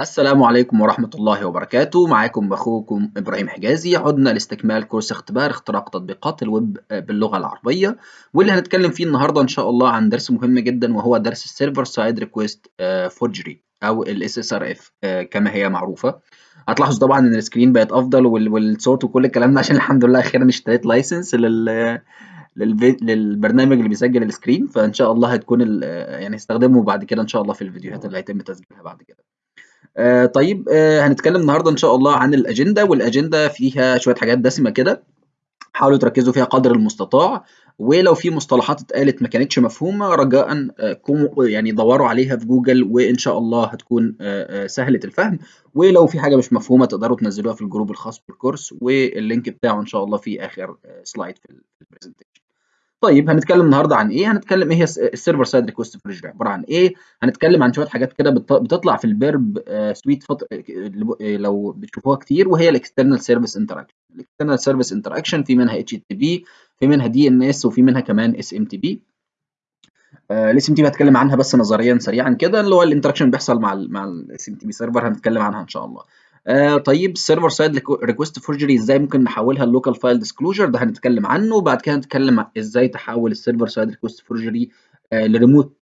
السلام عليكم ورحمة الله وبركاته. معاكم أخوكم إبراهيم حجازي. عدنا لاستكمال course اختبار اختراق تطبيقات الويب باللغة العربية واللي هنتكلم فيه النهاردة إن شاء الله عن درس مهم جدا وهو درس ال server side request forgery أو ال SSRF كما هي معروفة. هتلاحظوا طبعا إن ال screen بقت أفضل والصوت وكل الكلام ده عشان الحمد لله أخيرا اشتريت license لل للبرنامج اللي بيسجل ال screen. فإن شاء الله هتكون يعني هستخدمه بعد كده إن شاء الله في الفيديوهات اللي هيتم تسجيلها بعد كده. آه طيب آه هنتكلم النهارده إن شاء الله عن ال agenda وال agenda فيها شوية حاجات دسمة كده. حاولوا تركزوا فيها قدر المستطاع ولو في مصطلحات اتقالت ما كانتش مفهومة رجاء آه يعني دوروا عليها في جوجل وإن شاء الله هتكون سهلة الفهم. ولو في حاجة مش مفهومة تقدروا تنزلوها في ال group الخاص بال course وال link بتاعه إن شاء الله في آخر slide في ال presentation طيب هنتكلم النهارده عن إيه؟ هنتكلم إيه هي ال server side request forgery عبارة عن إيه؟ هنتكلم عن شوية حاجات كده بتطلع في ال Burp Suite فط... لو بتشوفوها كتير وهي ال external service interaction. ال external service interaction في منها HTTP في منها DNS وفي منها كمان SMTP. ال SMTP هتكلم عنها بس نظريا سريعا كده اللي هو ال interaction بيحصل مع مع ال SMTP server هنتكلم عنها إن شاء الله. آه طيب ال server side request forgery إزاي ممكن نحولها ل local file disclosure ده هنتكلم عنه وبعد كده هنتكلم إزاي تحول ال server side request forgery آه ل remote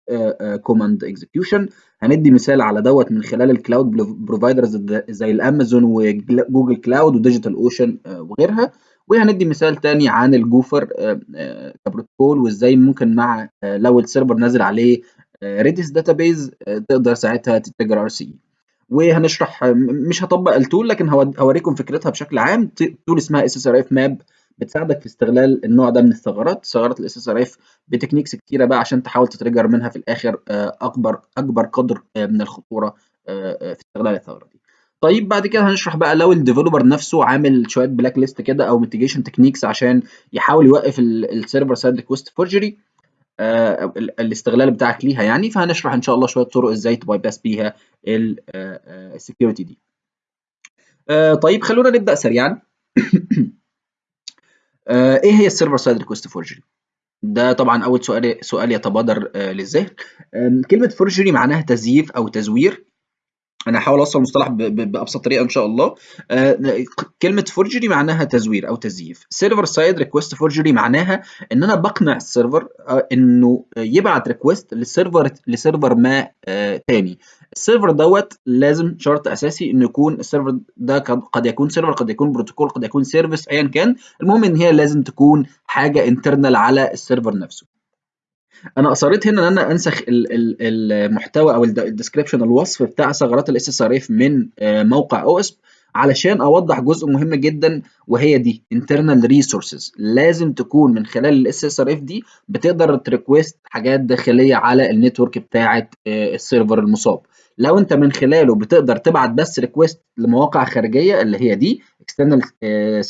command execution هندي مثال على دوت من خلال ال cloud providers زي ال Amazon و Google Cloud و DigitalOcean آه وغيرها. وهندي مثال تاني عن ال gopher آه كبروتوكول وإزاي ممكن مع آه لو ال server نازل عليه Redis database تقدر ساعتها ت trigger RCE وهنشرح مش هطبق ال tool لكن هوريكم فكرتها بشكل عام. tool اسمها اس اس ار اف ماب بتساعدك في استغلال النوع ده من الثغرات. ثغرات ال SSRF ب techniques كتيرة بقى عشان تحاول ت trigger منها في الآخر أكبر أكبر قدر من الخطورة في استغلال الثغرة دي. طيب بعد كده هنشرح بقى لو ال developer نفسه عامل شوية blacklist كده أو mitigation techniques عشان يحاول يوقف ال server side request forgery آه الاستغلال بتاعك ليها يعني فهنشرح إن شاء الله شوية طرق إزاي ت bypass بيها ال security دي. آه طيب خلونا نبدأ سريعا. آه إيه هي ال server side request forgery؟ ده طبعا أول سؤال سؤال يتبادر للذهن. كلمة forgery معناها تزييف أو تزوير. أنا هحاول أوصل المصطلح بأبسط طريقة إن شاء الله. آه كلمة forgery معناها تزوير أو تزييف. server side request forgery معناها إن أنا بقنع ال server آه إنه يبعت request لل server ل server ما آه تاني. ال server دوت لازم شرط أساسي إنه يكون ال server ده قد يكون server قد يكون بروتوكول قد يكون service ايا كان. المهم إن هي لازم تكون حاجة internal على ال server نفسه. أنا أصريت هنا إن أنا أنسخ المحتوى أو ال description الوصف بتاع ثغرات ال SSRF من موقع OWASP علشان أوضح جزء مهم جدا وهي دي internal resources. لازم تكون من خلال ال SSRF دي بتقدر ت request حاجات داخلية على ال network بتاعه ال server المصاب. لو أنت من خلاله بتقدر تبعت بس request لمواقع خارجية اللي هي دي external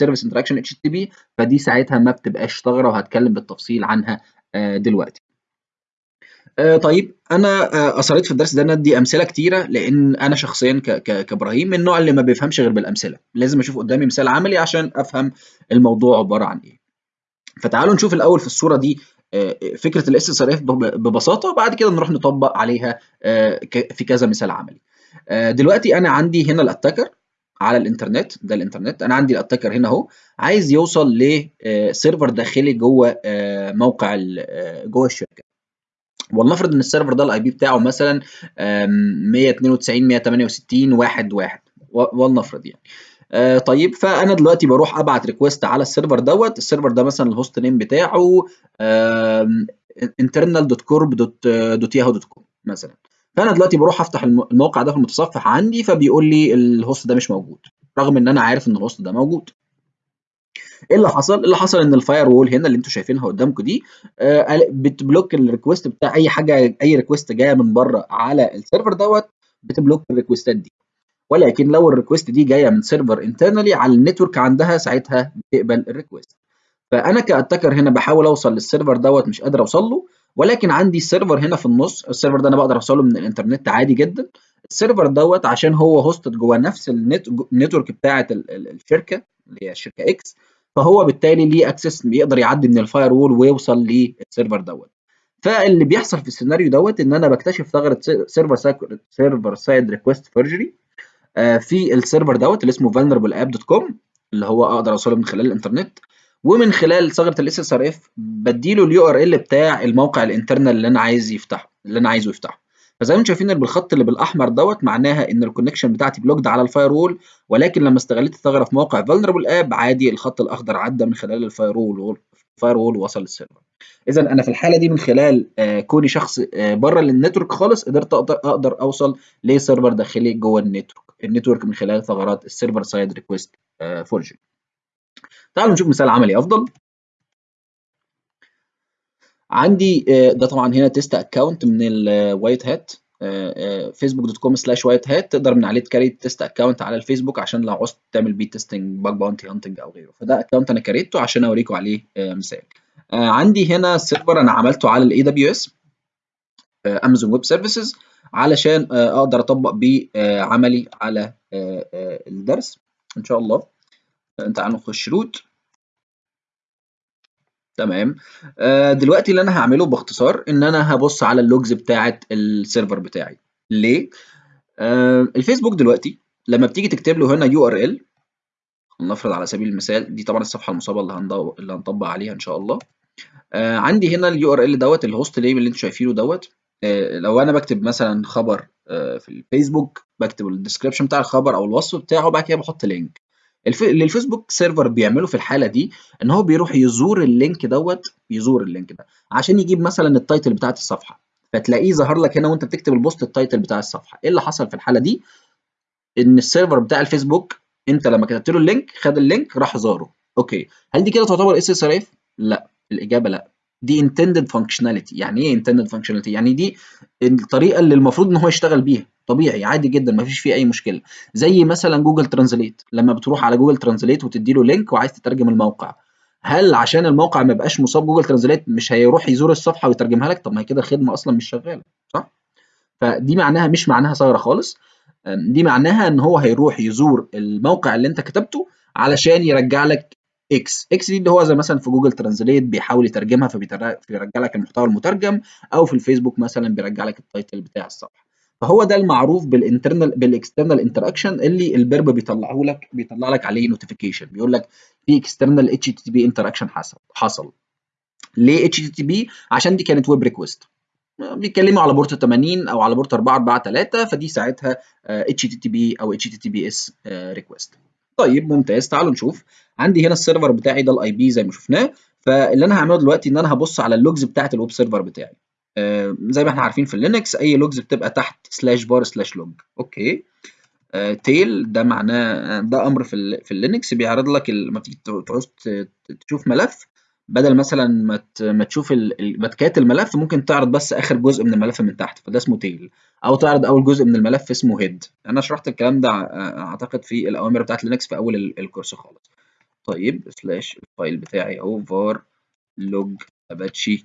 service interaction HTTP فدي ساعتها ما بتبقاش ثغرة وهتكلم بالتفصيل عنها دلوقتي. آه طيب أنا آه اصريت في الدرس ده ان أدي أمثلة كتيرة لأن أنا شخصيا كإبراهيم من النوع اللي ما بيفهمش غير بالأمثلة. لازم أشوف قدامي مثال عملي عشان أفهم الموضوع عبارة عن إيه. فتعالوا نشوف الأول في الصورة دي آه فكرة ال SSRF ببساطة وبعد كده نروح نطبق عليها في كذا مثال عملي. دلوقتي أنا عندي هنا ال attacker على الإنترنت ده الإنترنت أنا عندي ال attacker هنا أهو عايز يوصل ل server داخلي جوه موقع جوه الشركة. ولنفرض إن ال server ده ال IP بتاعه مثلا 192 168 واحد واحد. ولنفرض يعني. آه طيب فأنا دلوقتي بروح أبعت request على ال server دوت. ال server ده مثلا ال host name بتاعه internal.corp.yahoo.com مثلا. فأنا دلوقتي بروح أفتح الموقع ده في المتصفح عندي فبيقول لي ال host ده مش موجود رغم إن أنا عارف إن ال host ده موجود. إيه اللي حصل؟ اللي حصل إن ال firewall هنا اللي أنتم شايفينها قدامكم دي آه بت block ال request بتاع أي حاجة أي request جاية من بره على السيرفر دوت بتبلوك الريكوستات دي. ولكن لو ال request دي جاية من server internally على ال network عندها ساعتها بتقبل ال request فأنا ك attacker هنا بحاول أوصل لل server دوت مش قادر أوصل له ولكن عندي ال server هنا في النص ال server ده أنا بقدر أوصله من الإنترنت عادي جدا. ال server دوت عشان هو hosted جوه نفس ال network بتاعة الشركة اللي هي الشركة X فهو بالتالي ليه access يقدر يعدي من ال firewall ويوصل لل server دوت. فاللي بيحصل في السيناريو دوت إن أنا بكتشف ثغرة server server side request forgery آه، في ال server دوت اللي اسمه vulnerableapp.com اللي هو أقدر أوصله من خلال الإنترنت. ومن خلال ثغرة ال SSRF بديله ال URL بتاع الموقع ال internal اللي أنا عايز يفتحه اللي أنا عايزه يفتحه. فزي ما أنتم شايفين بالخط اللي بالأحمر دوت معناها إن ال connection بتاعتي blocked على ال firewall ولكن لما استغليت الثغرة في موقع vulnerable app عادي الخط الأخضر عدى من خلال ال firewall ال firewall ووصل لل server اذا أنا في الحالة دي من خلال آه، كوني شخص آه، بره ال network خالص قدرت أقدر أوصل ل server داخلي جوه ال network. ال network من خلال ثغرات ال server side request forgery تعالوا نشوف مثال عملي أفضل. عندي آه، ده طبعا هنا test account من ال white hat فيسبوك dot com slash white hat تقدر من عليه ت create test account على الفيسبوك عشان لو عوزت تعمل بيه testing bug bounty hunting أو غيره. فده account أنا كريته عشان أوريكم عليه آه، مثال. آه، عندي هنا server أنا عملته على ال AWS Amazon Web Services علشان أقدر أطبق بيه عملي على الدرس. إن شاء الله. تعالوا نخش root تمام. آه دلوقتي اللي أنا هعمله باختصار إن أنا هبص على ال logs بتاعه ال server بتاعي. ليه؟ آه الفيسبوك دلوقتي لما بتيجي تكتب له هنا URL نفرض على سبيل المثال دي طبعا الصفحة المصابة اللي. اللي هنطبق عليها إن شاء الله. آه عندي هنا ال URL دوت ال host name اللي أنتم شايفينه دوت. لو أنا بكتب مثلا خبر في الفيسبوك بكتب ال description بتاع الخبر أو الوصف بتاعه وبعد كده بحط link اللي الفيسبوك server بيعمله في الحالة دي إن هو بيروح يزور ال link دوت يزور ال link ده عشان يجيب مثلا ال title بتاعت الصفحة. فتلاقيه ظهر لك هنا وأنت بتكتب ال post ال title بتاع الصفحة. إيه اللي حصل في الحالة دي؟ إن ال server بتاع الفيسبوك أنت لما كتبت له ال link خد ال link راح زاره. okay. هل دي كده تعتبر SSRF؟ لا. الإجابة لا. دي intended functionality. يعني إيه intended functionality يعني دي الطريقة اللي المفروض إن هو يشتغل بيها. طبيعي عادي جدا ما فيش فيه أي مشكلة. زي مثلا Google Translate لما بتروح على Google Translate وتدي له link وعايز تترجم الموقع. هل عشان الموقع ما يبقاش مصاب Google Translate مش هيروح يزور الصفحة ويترجمها لك؟ طب ما هي كده خدمة أصلا مش شغالة صح؟ فدي معناها مش معناها ثغرة خالص. دي معناها إن هو هيروح يزور الموقع اللي أنت كتبته علشان يرجع لك إكس إكس دي اللي هو زي مثلا في Google Translate بيحاول يترجمها فبيرجع لك المحتوى المترجم أو في الفيسبوك مثلا بيرجع لك ال title بتاع الصفحة. فهو ده المعروف بال internal بال external interaction اللي ال Burp بيطلعه لك بيطلع لك عليه notification بيقول لك في external HTTP interaction حصل حصل. ليه HTTP عشان دي كانت web request بيتكلموا على port 80 أو على port 443 فدي ساعتها اتش تي تي بي أو اتش تي تي بي اس ريكويست طيب ممتاز. تعالوا نشوف. عندي هنا ال server بتاعي ده ال IP زي ما شفناه. فاللي أنا هعمله دلوقتي إن أنا هبص على ال logs بتاعت ال web server بتاعي. آه زي ما إحنا عارفين في ال Linux أي logs بتبقى تحت slash var slash log okay. آه tail ده معناه ده أمر في في ال Linux بيعرض لك لما تيجي تعوز تشوف ملف. بدل مثلا ما ما تشوف بال cat الملف ممكن تعرض بس آخر جزء من الملف من تحت فده اسمه tail أو تعرض أول جزء من الملف اسمه head أنا شرحت الكلام ده أعتقد في الأوامر بتاعت Linux في أول ال course خالص. طيب slash ال file بتاعي اهو var log apache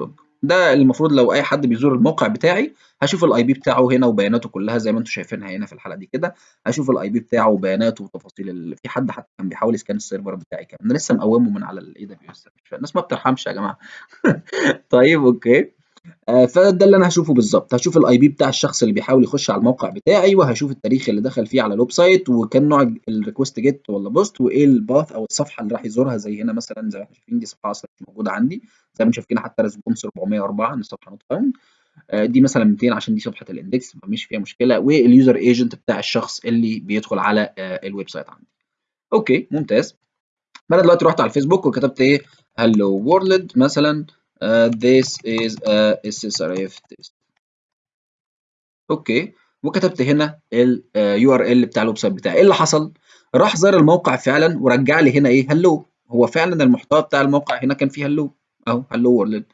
log. ده المفروض لو أي حد بيزور الموقع بتاعي هشوف ال IP بتاعه هنا وبياناته كلها زي ما أنتم شايفينها هنا في الحلقة دي كده هشوف ال IP بتاعه وبياناته وتفاصيل اللي في حد حتى كان بيحاول ي scan ال server بتاعي كمان لسه مقومه من على ال AWS الناس ما بترحمش يا جماعة. طيب okay. فده اللي أنا هشوفه بالظبط. هشوف ال IP بتاع الشخص اللي بيحاول يخش على الموقع بتاعي وهشوف التاريخ اللي دخل فيه على ال website وكان نوع ال request GET ولا POST وإيه ال path أو الصفحة اللي راح يزورها. زي هنا مثلا زي ما إحنا شايفين دي صفحة أصلا مش موجودة عندي. زي ما شايفين حتى response 404 من صفحة not found آه دي مثلا 200 عشان دي صفحة ال index فمش فيها مشكلة. وال user agent بتاع الشخص اللي بيدخل على آه ال website عندي. Okay ممتاز. أنا دلوقتي رحت على الفيسبوك وكتبت إيه؟ Hello world مثلا. Uh, this is a SSRF test. Okay وكتبت هنا ال URL بتاع ال website بتاعي. إيه اللي حصل؟ راح زار الموقع فعلا ورجع لي هنا إيه hello هو فعلا المحتوى بتاع الموقع هنا كان فيه hello أهو hello world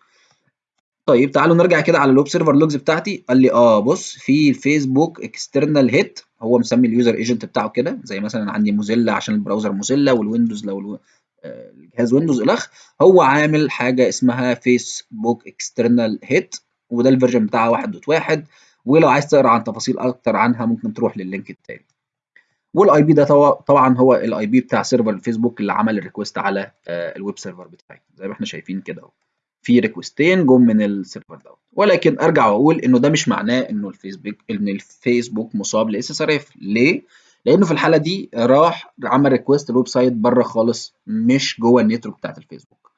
طيب تعالوا نرجع كده على ال web server logs بتاعتي. قال لي آه بص في Facebook external hit هو مسمي ال user agent بتاعه كده زي مثلا عندي Mozilla عشان ال browser Mozilla وال Windows لو الجهاز Windows الخ هو عامل حاجة اسمها Facebook external hit وده ال version بتاعها 1.1 ولو عايز تقرأ عن تفاصيل أكتر عنها ممكن تروح لل link التاني. وال IP ده طبعا هو ال IP بتاع server ال Facebook اللي عمل ال request على ال web server بتاعي. زي ما إحنا شايفين كده أهو. في request ين جم من ال server دوت. ولكن أرجع وأقول إنه ده مش معناه إنه الفيسبوك إن الفيسبوك مصاب ل SSRF. ليه؟ لأنه في الحالة دي راح عمل request ال website بره خالص مش جوه ال network بتاعت الفيسبوك.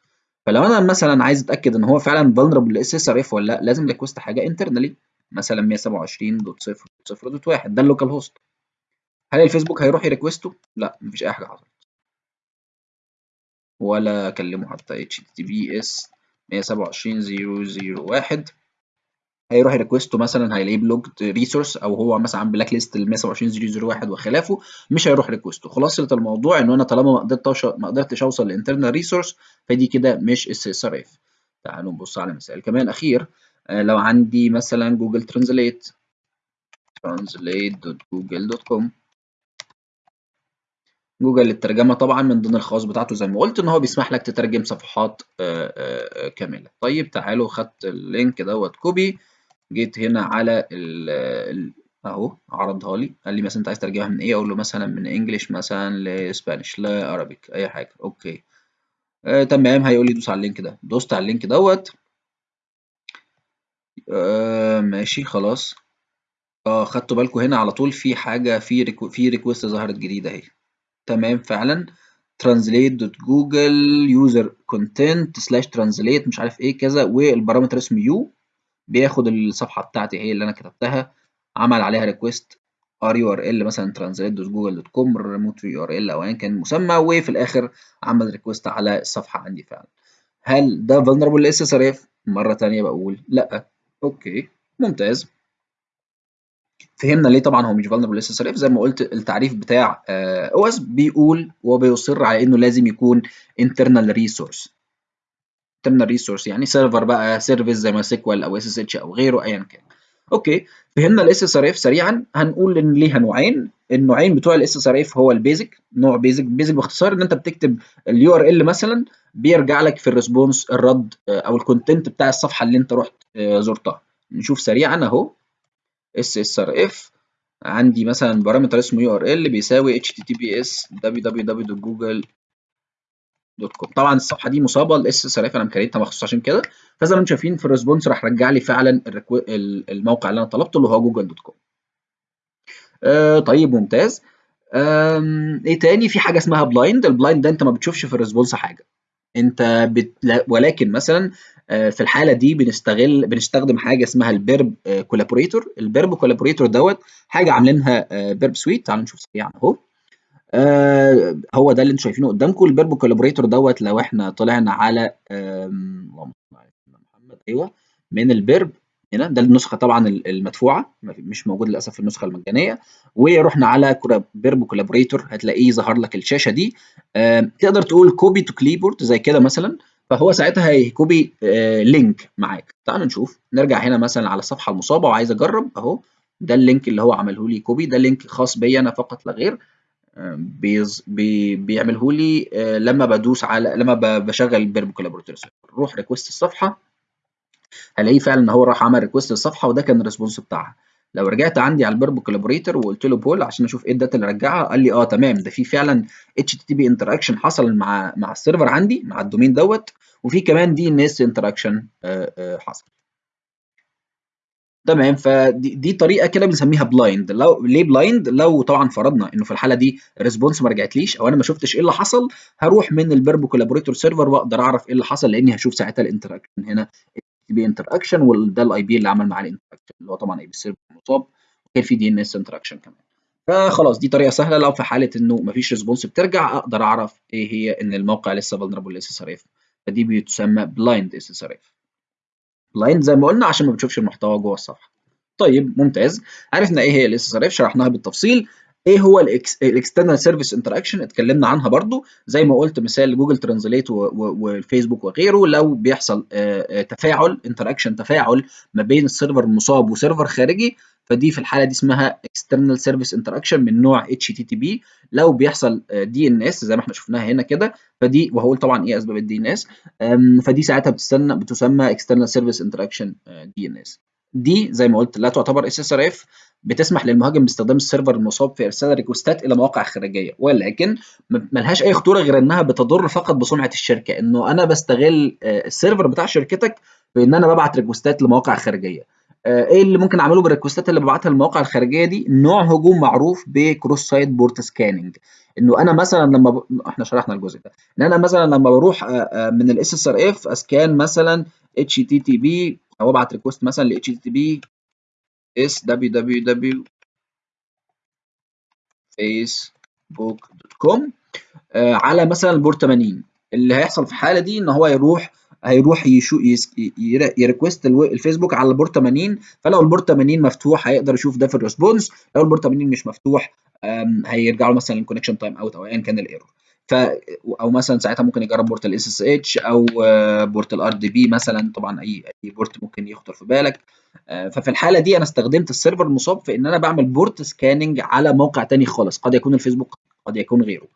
فلو أنا مثلا عايز أتأكد إن هو فعلا vulnerable ل SSRF ولا لأ لازم request حاجة internally مثلا 127.0.0.1 ده ال localhost هل الفيسبوك هيروح ي request ه؟ لأ مفيش أي حاجة حصلت. ولا أكلمه حتى https 127.0.0.1 هيروح ي request و مثلا هيلاقيه blocked resource أو هو مثلا عامل blacklist ال 127.0.0.1 وخلافه مش هيروح request و خلاصة الموضوع إن أنا طالما ما قدرتش ما قدرتش أوصل لل internal resource فدي كده مش SSRF تعالوا نبص على مثال كمان أخير. آه لو عندي مثلا Google Translate translate.google.com Google للترجمه طبعا من ضمن الخواص بتاعته زي ما قلت إن هو بيسمح لك تترجم صفحات آآ آآ كاملة. طيب تعالوا خدت ال link دوت copy جيت هنا على ال اهو عرضها لي. قال لي مثلا أنت عايز ترجمها من إيه؟ أقول له مثلا من English مثلا ل Spanish. ل Arabic أي حاجة. Okay. آه تمام. هيقول لي دوس على ال link ده. دوست على ال link دوت. آه ماشي. خلاص. آه خدتوا بالكم هنا على طول في حاجة في reque في request ظهرت جديدة أهي. تمام. فعلا. Translate.googleusercontent slash translate مش عارف إيه كذا وال parameter اسمه U بياخد الصفحة بتاعتي هي اللي أنا كتبتها عمل عليها request R URL مثلا translate.google.com remote URL أو ايا كان المسمى وفي الآخر عمل request على الصفحه عندي فعلا. هل ده vulnerable ل SSRF مرة ثانية بقول لأ. Okay ممتاز. فهمنا ليه طبعا هو مش vulnerable ل SSRF زي ما قلت التعريف بتاع OWASP بيقول وبيصر على إنه لازم يكون internal resource. Internal resource يعني server بقى service زي MySQL أو SSH أو غيره ايا كان. Okay فهمنا ال SSRF سريعا. هنقول إن ليها نوعين. النوعين بتوع ال SSRF هو ال basic نوع basic basic باختصار إن أنت بتكتب ال URL مثلا بيرجع لك في ال response الرد أو ال content بتاع الصفحة اللي أنت رحت زرتها. نشوف سريعا أهو. SSRF عندي مثلا parameter اسمه URL بيساوي https www.google dot com. طبعا الصفحة دي مصابة ال SSRF أنا م create ها مخصوص عشان كده. فزي ما أنتم شايفين في ال response راح رجع لي فعلا الموقع اللي أنا طلبته اللي هو Google dot com. آه طيب ممتاز. آه إيه تاني؟ في حاجة اسمها blind. ال blind ده أنت ما بتشوفش في ال response حاجة. أنت بت... ولكن مثلا في الحالة دي بنستغل بنستخدم حاجة اسمها ال Burp Collaborator. ال Burp Collaborator دوت حاجة عاملينها Burp Suite. تعالوا نشوف سريعا أهو. آه هو ده اللي أنتم شايفينه قدامكم. ال Burp Collaborator دوت لو إحنا طلعنا على اللهم صل على محمد أيوه من ال Burp هنا ده النسخة طبعا المدفوعة مش موجود للأسف في النسخة المجانية. ورحنا على Burp Collaborator هتلاقيه ظهر لك الشاشة دي. تقدر تقول copy to clipboard زي كده مثلا. فهو ساعتها هي copy آه link معاك. تعالوا نشوف. نرجع هنا مثلا على الصفحة المصابة وعايز أجرب. أهو ده اللينك اللي هو عمله لي كوبي. ده لينك خاص بيا أنا فقط لا غير. بيز بي بيعمله لي لما بدوس على لما بشغل بيرب كولابوريتور روح ريكوست الصفحة هلاقيه فعلا إن هو راح عمل ريكوست للصفحه وده كان الريسبونس بتاعها. لو رجعت عندي على البيرب كولابوريتور وقلت له بول عشان أشوف إيه الداتا اللي رجعها قال لي آه تمام. ده في فعلا اتش تي بي انتراكشن حصل مع مع السيرفر عندي مع الدومين دوت وفي كمان دي ان اس انتراكشن حصل. تمام؟ فدي دي طريقة كده بنسميها بلايند لو ليه بلايند لو طبعا فرضنا إنه في الحالة دي الريسبونس ما رجعتليش أو أنا ما شفتش إيه اللي حصل هروح من البيرب كولابوريتور سيرفر وأقدر أعرف إيه اللي حصل لأني هشوف ساعتها الانتراكشن هنا. بي انتراكشن وده الاي بي اللي عمل معاه الانتراكشن اللي هو طبعا اي بي سيرفر مصاب. وكان في دي ان اس انتراكشن كمان. فخلاص دي طريقة سهلة. لو في حالة إنه ما فيش ريسبونس بترجع أقدر أعرف إيه هي إن الموقع لسه فولنربل اس اس ار اف فدي بتسمى بلايند اس اس ار اف بلايند زي ما قلنا عشان ما بتشوفش المحتوى جوه الصفحة. طيب ممتاز. عرفنا إيه هي الاس اس شرحناها بالتفصيل. إيه هو الاكسترنال سيرفيس انتراكشن اتكلمنا عنها برضو. زي ما قلت مثال جوجل ترانزليت والفيسبوك وغيره لو بيحصل تفاعل انتراكشن تفاعل ما بين السيرفر المصاب وسيرفر خارجي فدي في الحالة دي اسمها اكسترنال سيرفيس انتراكشن من نوع بي لو بيحصل اس زي ما إحنا شفناها هنا كده فدي وهقول طبعا إيه أسباب الدي ان اس فدي ساعتها بتستنى بتسمى سيرفيس انتراكشن دي ان اس دي زي ما قلت لا تعتبر اس اس ار اف بتسمح للمهاجم باستخدام السيرفر المصاب في إرسال ريكوستات إلى مواقع خارجية. ولكن ملهاش أي خطورة غير إنها بتضر فقط بسمعه الشركة إنه أنا بستغل السيرفر بتاع شركتك في ان أنا ببعت ريكوستات لمواقع خارجية. إيه اللي ممكن اعمله بالريكوستات اللي ببعتها للمواقع الخارجية دي؟ نوع هجوم معروف بكروس سايت بورت سكاننج. انه أنا مثلا لما ب... إحنا شرحنا الجزء ده. إن أنا مثلا لما بروح من الاس اس ار اف أسكان مثلا اتش تي تي بي أو أبعت ريكوست مثلا ل اتش تي تي بي اس دبليو دبليو دبليو فيسبوك دوت كوم على مثلا البورت 80 اللي هيحصل في الحالة دي إن هو يروح هيروح يشو يريكوست الفيسبوك على البورت 80 فلو البورت 80 مفتوح هيقدر يشوف ده في الريسبونس لو البورت 80 مش مفتوح هيرجع له مثلا الكونكشن تايم اوت أو ايا كان الايرور ف أو مثلا ساعتها ممكن يجرب بورت الاس اس اتش أو بورت الار دي بي مثلا طبعا اي أي بورت ممكن يخطر في بالك. ففي الحالة دي أنا استخدمت السيرفر المصاب في إن أنا بعمل بورت سكاننج على موقع تاني خالص قد يكون الفيسبوك قد يكون غيره.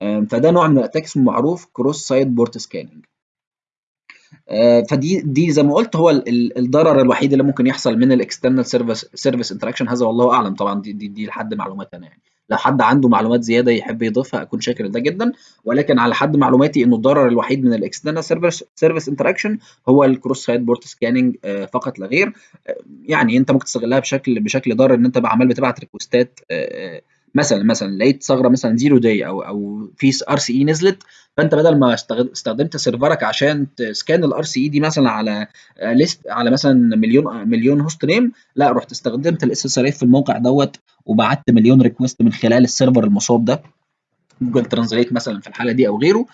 فده نوع من الأتاكس معروف كروس سايت بورت سكاننج فدي دي زي ما قلت هو الضرر الوحيد اللي ممكن يحصل من الاكسترنال سيرفيس سيرفيس انتراكشن هذا والله أعلم طبعا. دي دي, دي لحد معلومات أنا يعني. لو حد عنده معلومات زيادة يحب يضيفها أكون شاكر ده جدا. ولكن على حد معلوماتي إنه الضرر الوحيد من الاكسترنال سيرفيس سيرفيس انتراكشن هو الكروس سايت بورت سكاننج فقط لا غير. يعني أنت ممكن تستغلها بشكل بشكل ضار إن أنت عمال بتبعت ريكوستات مثلا مثلا لقيت ثغرة مثلا زيرو داي أو أو في ار سي اي نزلت فأنت بدل ما استخدمت سيرفرك عشان تسكان الار سي اي دي مثلا على ليست على مثلا مليون مليون هوست نيم لا رحت استخدمت الاس اس ار في الموقع دوت وبعت مليون ريكوست من خلال السيرفر المصاب ده جوجل ترانزليت مثلا في الحالة دي أو غيره.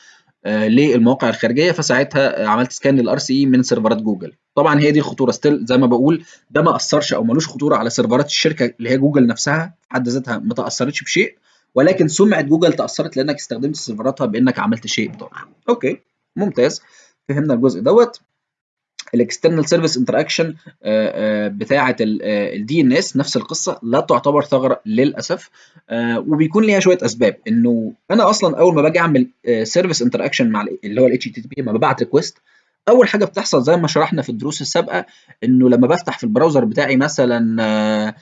للمواقع الخارجية. فساعتها عملت سكان للار سي اي من سيرفرات جوجل. طبعا هي دي الخطوره ستيل زي ما بقول ده ما أثرش أو ملوش خطورة على سيرفرات الشركة اللي هي جوجل نفسها. في حد ذاتها ما تأثرتش بشيء ولكن سمعه جوجل تأثرت لأنك استخدمت سيرفراتها بأنك عملت شيء ضار أوكي ممتاز. فهمنا الجزء دوت. الاكسترنال سيرفيس انتراكشن بتاعة الدي ان اس نفس القصة لا تعتبر ثغرة للأسف. وبيكون ليها شوية أسباب. إنه أنا أصلا أول ما باجي أعمل سيرفيس انتراكشن مع اللي هو الاتش تي بي لما ببعت ريكوست أول حاجة بتحصل زي ما شرحنا في الدروس السابقة إنه لما بفتح في البراوزر بتاعي مثلا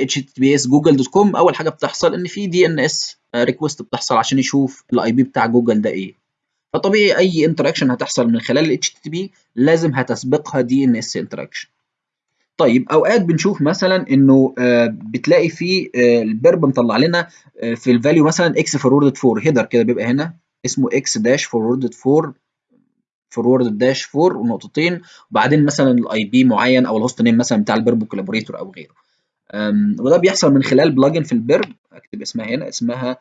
اتش تي جوجل دوت كوم أول حاجة بتحصل إن في دي ان اس ريكوست بتحصل عشان يشوف الاي بي بتاع جوجل ده إيه. فطبيعي أي انتراكشن هتحصل من خلال ال HTTP لازم هتسبقها اس انتراكشن طيب أوقات بنشوف مثلا إنه آه بتلاقي في آه البرب مطلع لنا آه في الفاليو مثلا إكس فوروردد 4 هيدر كده بيبقى هنا اسمه إكس داش فوروردد 4 فورورد داش 4 ونقطتين وبعدين مثلا الاي بي معين أو الهوست نيم مثلا بتاع البرب كولابوريتور أو غيره. وده بيحصل من خلال بلجن في البرب أكتب اسمها هنا اسمها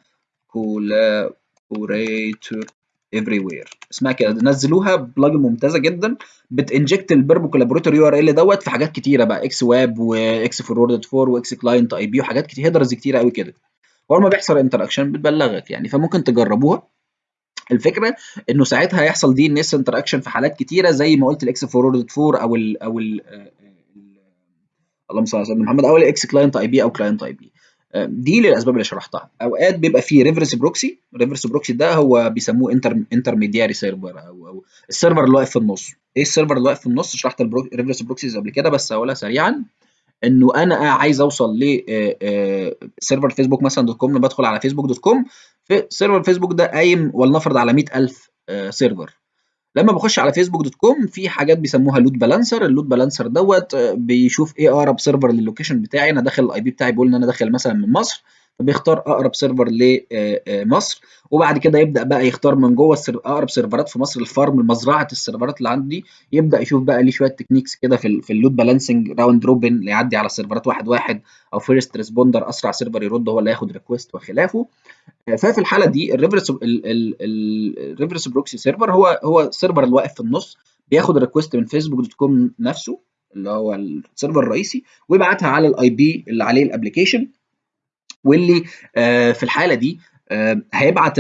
كولابوريتور every where اسمها كده نزلوها بلجن ممتازة جدا بتنجكت البربو كولابوريتور يو ار ال دوت في حاجات كتيرة بقى إكس واب واكس فوروردد 4 واكس كلاينت اي بي وحاجات كتير هيدرز كتيرة قوي كده. أول ما بيحصل انتراكشن بتبلغك يعني فممكن تجربوها. الفكرة إنه ساعتها هيحصل دي ان اس انتراكشن في حالات كتيرة زي ما قلت الاكس فوروردد 4 أو ال أو ال اللهم صل على سيدنا محمد أو الاكس كلاينت اي بي أو كلاينت اي بي دي للأسباب اللي شرحتها. أوقات بيبقى فيه ريفرس بروكسي ريفرس بروكسي ده هو بيسموه انتر انترميدياري سيرفر أو أو السيرفر اللي واقف في النص. إيه السيرفر اللي واقف في النص؟ شرحت الريفرس بروكسيز قبل كده بس هقولها سريعا. إنه أنا عايز أوصل ل سيرفر فيسبوك مثلا دوت كوم بدخل على فيسبوك دوت كوم في سيرفر فيسبوك ده قايم ولنفرض على 100000 سيرفر لما بخش على فيسبوك دوت كوم في حاجات بيسموها لود بالانسر اللود بالانسر دوت بيشوف إيه اقرب سيرفر للوكيشن بتاعي. أنا داخل الاي بي بتاعي بيقول إن أنا داخل مثلا من مصر. فبيختار أقرب سيرفر لمصر وبعد كده يبدأ بقى يختار من جوه أقرب سيرفرات في مصر الفارم مزرعة السيرفرات اللي عندي. يبدأ يشوف بقى ليه شوية تكنيكس كده في في اللود بالانسنج راوند روبن اللي يعدي على السيرفرات واحد واحد أو فيرست ريسبوندر أسرع سيرفر يرد هو اللي هياخد ريكوست وخلافه. ففي الحالة دي الريفرس الريفرس بروكسي سيرفر هو هو السيرفر اللي واقف في النص بياخد ريكوست من فيسبوك دوت كوم نفسه اللي هو السيرفر الرئيسي ويبعتها على الاي بي اللي عليه الابلكيشن واللي آه في الحالة دي آه هيبعت.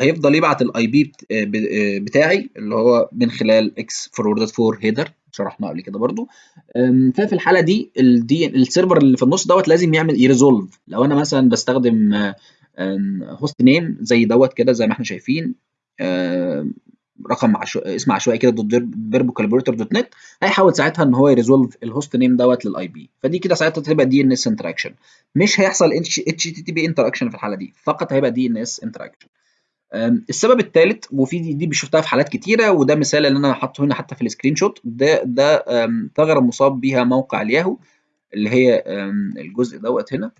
هيفضل يبعت الاي بي بتاعي اللي هو من خلال إكس فوروردد 4 هيدر شرحنا قبل كده برضو ففي الحالة دي السيرفر اللي في النص دوت لازم يعمل يريزولف لو أنا مثلا بستخدم هوست نيم زي دوت كده زي ما إحنا شايفين رقم عشو... اسم عشوائي كده دوت فيربو كالبريتور دوت نت هيحاول ساعتها إن هو يريزولف الهوست نيم دوت للاي بي فدي كده ساعتها تبقى دي ان اس انتراكشن مش هيحصل اتش تي تي بي انتراكشن في الحالة دي. فقط هيبقى دي ان اس انتراكشن السبب الثالث وفي دي, دي شفتها في حالات كتيرة وده مثال اللي أنا حاطه هنا حتى في السكرين شوت ده ده ثغرة مصاب بيها موقع الياهو اللي هي الجزء دوت هنا.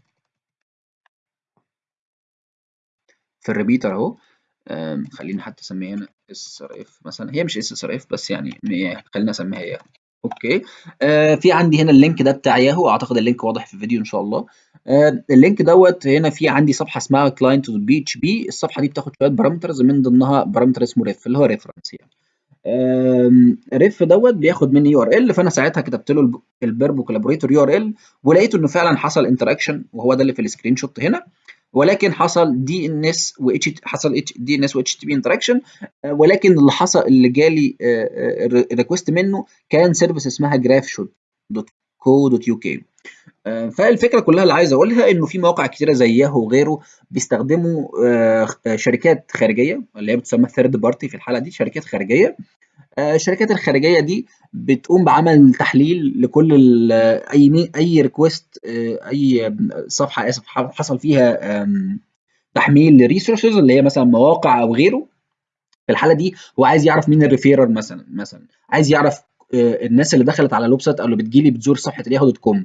في الريبيتر أهو. خلينا حتى اسميها هنا. إس إر إف مثلا. هي مش إس إر إف بس يعني خلينا اسميها ياهو أوكي. آه في عندي هنا اللينك ده بتاع ياهو. أعتقد اللينك واضح في الفيديو إن شاء الله. آه اللينك دوت هنا في عندي صفحة اسمها كلاينت بي اتش بي الصفحة دي بتاخد شوية بارامترز من ضمنها بارامتر اسمه ريف اللي هو ريفرنس يعني. ريف دوت بياخد مني يو ار ال فأنا ساعتها كتبت له البيربو كولابوريتور يو ار ال ولقيته إنه فعلا حصل انتراكشن وهو ده اللي في السكرين شوت هنا. ولكن حصل دي ان اس و اتش حصل دي ان اس و اتش تي بي انتراكشن ولكن اللي حصل اللي جالي ريكوست منه كان سيرفيس اسمها جراف شوت دوت كو دوت يو كي فالفكرة كلها اللي عايز أقولها إنه في مواقع كتيرة زي ياهو وغيره بيستخدموا شركات خارجية اللي هي بتسمى ثيرد بارتي في الحالة دي شركات خارجية. الشركات الخارجية دي بتقوم بعمل تحليل لكل أي أي ريكوست أي صفحة اسف حصل فيها تحميل لريسورسز اللي هي مثلا مواقع أو غيره. في الحالة دي هو عايز يعرف مين الريفيرر مثلا مثلا عايز يعرف الناس اللي دخلت على الويب سايت أو اللي بتجيلي بتزور صفحة الياهو دوت كوم.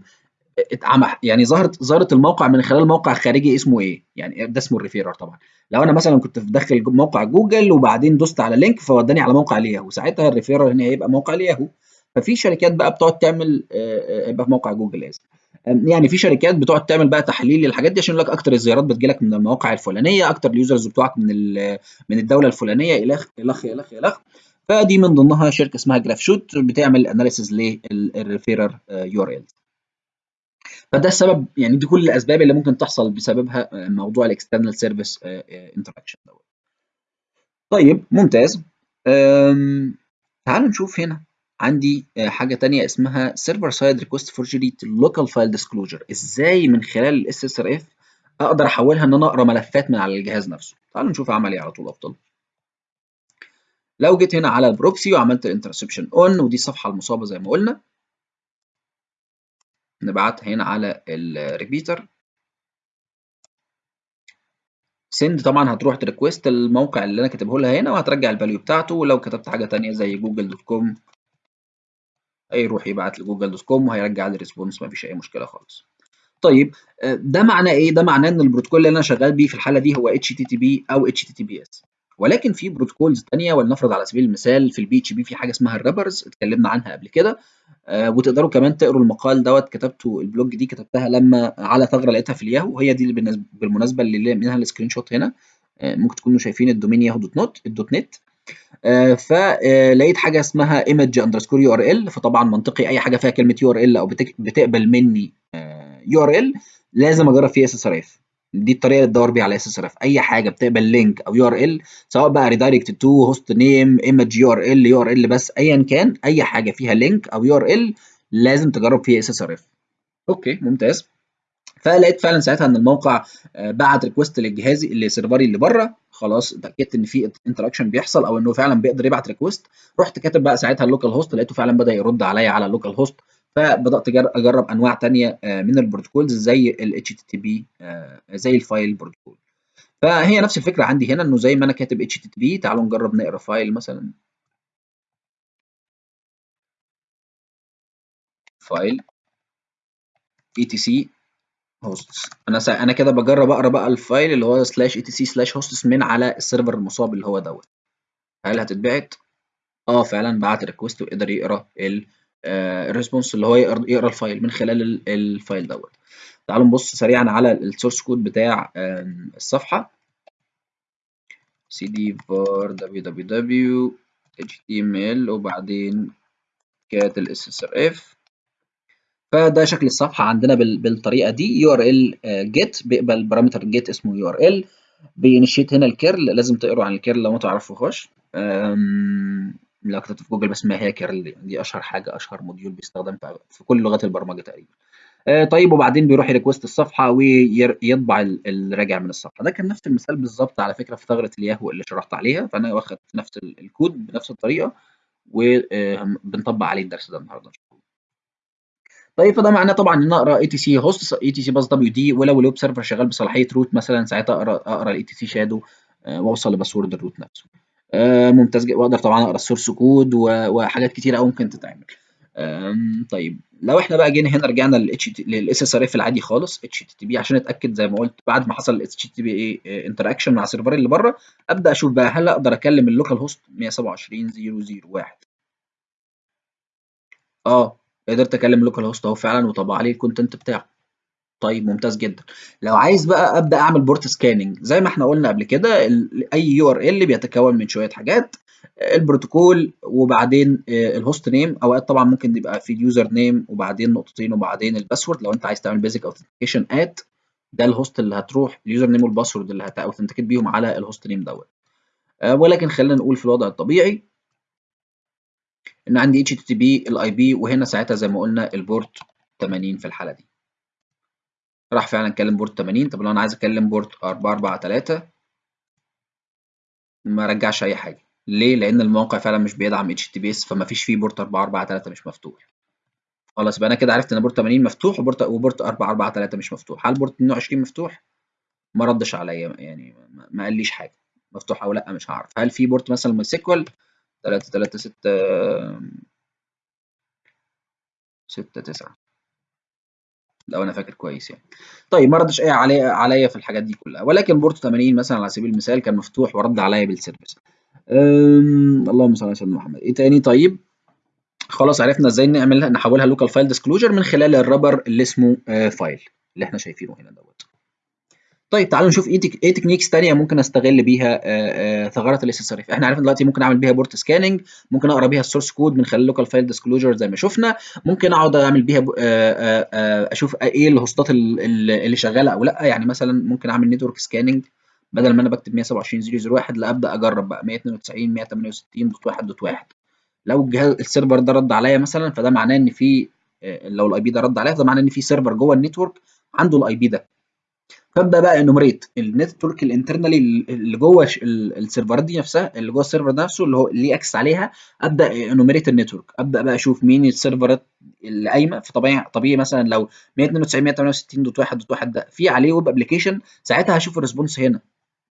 يعني ظهرت ظهرت الموقع من خلال موقع خارجي اسمه إيه؟ يعني ده اسمه الريفيرر طبعا. لو أنا مثلا كنت داخل موقع جوجل وبعدين دوست على لينك فوداني على موقع الياهو ساعتها الريفيرر هنا هيبقى موقع الياهو ففي شركات بقى بتقعد تعمل يبقى في موقع جوجل اسف يعني في شركات بتقعد تعمل بقى تحليل للحاجات دي عشان لك أكتر الزيارات بتجيلك من المواقع الفلانية أكتر اليوزرز بتوعك من من الدولة الفلانية الخ الخ الخ الخ فدي من ضمنها شركة اسمها جراف شوت بتعمل اناليسيز للريفيرر يو آر ال فده السبب يعني دي كل الأسباب اللي ممكن تحصل بسببها موضوع الاكسترنال سيرفيس انتراكشن دوت. طيب ممتاز. تعالوا نشوف هنا. عندي حاجة تانية اسمها سيرفر سايد ريكوست فورجري لوكال فايل ديسكلوجر إزاي من خلال الاس اس ار اف أقدر أحولها إن أنا أقرأ ملفات من على الجهاز نفسه؟ تعالوا نشوف اعمل إيه على طول أفضل. لو جيت هنا على البروكسي وعملت الانترسبشن اون ودي الصفحة المصابة زي ما قلنا نبعتها هنا على الريبيتر سند طبعا هتروح تريكوست الموقع اللي أنا كاتبه لها هنا وهترجع الفاليو بتاعته. ولو كتبت حاجة تانية زي جوجل دوت كوم هيروح يبعت لجوجل دوت كوم وهيرجع لي ريسبونس مفيش أي مشكلة خالص. طيب ده معناه إيه؟ ده معناه إن البروتوكول اللي أنا شغال بيه في الحالة دي هو اتش تي تي بي أو اتش تي تي بي اس ولكن في بروتوكولز ثانية ولنفرض على سبيل المثال في البي اتش بي في حاجة اسمها الرابرز اتكلمنا عنها قبل كده. آه وتقدروا كمان تقروا المقال دوت كتبته البلوج دي كتبتها لما على ثغرة لقيتها في الياهو وهي دي بالمناسبة اللي منها السكرين شوت هنا. آه ممكن تكونوا شايفين الدومين ياهو دوت نوت الدوت نت. آه فلقيت حاجة اسمها ايمج اندرسكور يو ار ال فطبعا منطقي أي حاجة فيها كلمة يو ار ال أو بتقبل مني يو ار ال لازم أجرب فيها اس اس ار اف دي الطريقة اللي تدور بيها على اس اس اف أي حاجة بتقبل لينك أو يو ار ال سواء بقى ريدايركت تو هوست نيم ايمج يو ار ال يو ار ال بس ايا كان أي حاجة فيها لينك أو يو ار ال لازم تجرب فيها اس اس ار اف أوكي ممتاز. فلقيت فعلا ساعتها إن الموقع بعت ريكوست للجهازي اللي سيرفري اللي بره. خلاص اتأكدت إن في انتراكشن بيحصل أو إنه فعلا بيقدر يبعت ريكوست رحت كاتب بقى ساعتها اللوكال هوست لقيته فعلا بدأ يرد عليا على اللوكال هوست فبدأت أجرب أنواع تانية من البروتوكولز زي ال HTTP زي الفايل بروتوكول فهي نفس الفكرة عندي هنا إنه زي ما أنا كاتب HTTP تعالوا نجرب نقرأ فايل مثلا. فايل etc hosts. أنا سا... أنا كده بجرب أقرأ بقى الفايل اللي هو سلاش etc سلاش hosts من على السيرفر المصاب اللي هو دوت. هل هتتبعت؟ آه فعلا بعت ريكوست وقدر يقرأ ال الريسبونس اللي هو يقرا الفايل من خلال الفايل دوت. تعالوا نبص سريعا على السورس كود بتاع الصفحة. cd var www html وبعدين كات ال ssrf. فده شكل الصفحة عندنا بالطريقة دي. يو آر إل جيت بيقبل بارامتر جيت اسمه يو آر إل. بينشيت هنا الكيرل لازم تقروا عن الكيرل لو ما تعرفوهاش. لو كتبت في جوجل بس ما هي كيرل دي أشهر حاجة أشهر موديول بيستخدم في كل لغات البرمجة تقريبا. آه، طيب وبعدين بيروح يريكوست الصفحة ويطبع الراجع من الصفحة. ده كان نفس المثال بالظبط على فكرة في ثغرة الياهو اللي شرحت عليها. فأنا واخد نفس الكود بنفس الطريقة وبنطبق عليه الدرس ده النهارده. طيب فده معناه طبعا إن أقرأ اي تي سي هوست اي تي سي باس دبليو دي ولو الويب سيرفر شغال بصلاحية روت مثلا ساعتها أقرأ أقرأ الاي تي سي شادو وأوصل لباسورد الروت نفسه. آه ممتاز واقدر طبعا أقرأ السورس كود وحاجات كتيرة قوي ممكن تتعمل. طيب. لو إحنا بقى جينا هنا رجعنا للاس اس ار اف العادي خالص اتش تي تي بي عشان أتأكد زي ما قلت بعد ما حصل الاتش تي تي بي انتراكشن مع السيرفر اللي بره أبدأ أشوف بقى هل أقدر أكلم اللوكال هوست 127.0.0.1 آه قدرت أكلم اللوكال هوست أهو فعلا وطبع عليه الكونتنت بتاعه. طيب ممتاز جدا. لو عايز بقى أبدأ أعمل بورت سكاننج زي ما إحنا قلنا قبل كده أي يو آر إل بيتكون من شوية حاجات البروتوكول وبعدين الهوست نيم أوقات طبعا ممكن يبقى في اليوزر نيم وبعدين نقطتين وبعدين الباسورد لو أنت عايز تعمل بيزك اوثنتيكيشن ات ده الهوست اللي هتروح اليوزر نيم والباسورد اللي هتاوثنتيكيت بيهم على الهوست نيم دوت. ولكن خلينا نقول في الوضع الطبيعي إن عندي اتش تي بي الاي بي وهنا ساعتها زي ما قلنا البورت 80 في الحالة دي. راح فعلا اتكلم بورت 80 طب لو أنا عايز اتكلم بورت 443 ما رجعش أي حاجة. ليه؟ لأن الموقع فعلا مش بيدعم اتش تي بي اس فما فيش فيه بورت 443 مش مفتوح. خلاص يبقى أنا كده عرفت إن بورت 80 مفتوح وبورت وبورت 443 مش مفتوح. هل بورت 22 مفتوح؟ ما ردش عليا يعني ما قاليش حاجة. مفتوح أو لأ مش هعرف. هل في بورت مثلا ماي سيكوال؟ 3 3 6 6 9 لو أنا فاكر كويس يعني. طيب ما ردش إيه عليا عليا في الحاجات دي كلها. ولكن بورت 80 مثلا على سبيل المثال كان مفتوح ورد عليا بالسيرفيس اللهم صل على سيدنا محمد. إيه تاني؟ طيب خلاص عرفنا إزاي نعملها نحولها لوكال فايل ديسكلوجر من خلال الرابر اللي اسمه آه فايل اللي إحنا شايفينه هنا دوت. طيب تعالوا نشوف إيه إيه تكنيكس ثانية ممكن أستغل بيها ثغرات الاس اس ار إحنا عرفنا دلوقتي ممكن أعمل بيها بورت سكاننج ممكن أقرأ بيها السورس كود من خلال لوكال فايل ديسكلوجر زي ما شفنا. ممكن أقعد أعمل بيها أشوف إيه الهوستات اللي شغالة أو لأ. يعني مثلا ممكن أعمل نتورك سكاننج بدل ما أنا بكتب 127.0.0.1 لأ أبدأ أجرب بقى 192 168.1.1 لو الجهاز السيرفر ده رد عليا مثلا فده معناه إن في لو الاي بي ده رد عليا فده معناه إن في سيرفر جوه النتورك عنده الاي بي ده. فابدا بقى انومريت النتورك الانترنالي اللي جوه السيرفرات دي نفسها اللي جوه السيرفر نفسه اللي هو اللي اكسس عليها أبدأ انومريت النتورك أبدأ بقى أشوف مين السيرفرات اللي قايمة. فطبيعي طبيعي مثلا لو 192 168.1.1 ده في عليه ويب ابلكيشن ساعتها هشوف الريسبونس هنا.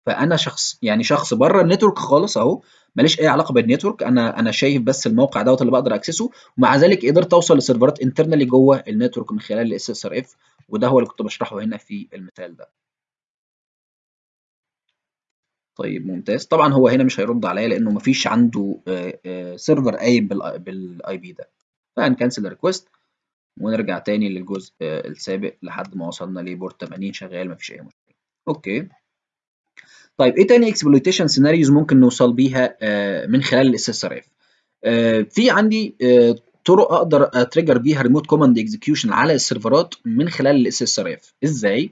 فأنا شخص يعني شخص بره النتورك خالص أهو ماليش أي علاقة بالنتورك. أنا أنا شايف بس الموقع دوت اللي بقدر أكسسه ومع ذلك قدرت أوصل لسيرفرات انترنالي جوه النتورك من خلال الاس اس ار اف وده هو اللي كنت بشرحه هنا في المثال ده. طيب ممتاز. طبعا هو هنا مش هيرد عليا لأنه مفيش عنده سيرفر قايم بالاي بي ده. فهنكنسل الريكوست ونرجع تاني للجزء السابق لحد ما وصلنا لبورت 80 شغال مفيش أي مشكلة. أوكي. طيب إيه تاني اكسبلويتيشن سيناريوز ممكن نوصل بيها من خلال الاس اس ار اف في عندي طرق أقدر أتريجر بيها ريموت كوماند اكزكيوشن على السيرفرات من خلال الاس اس ار اف إزاي؟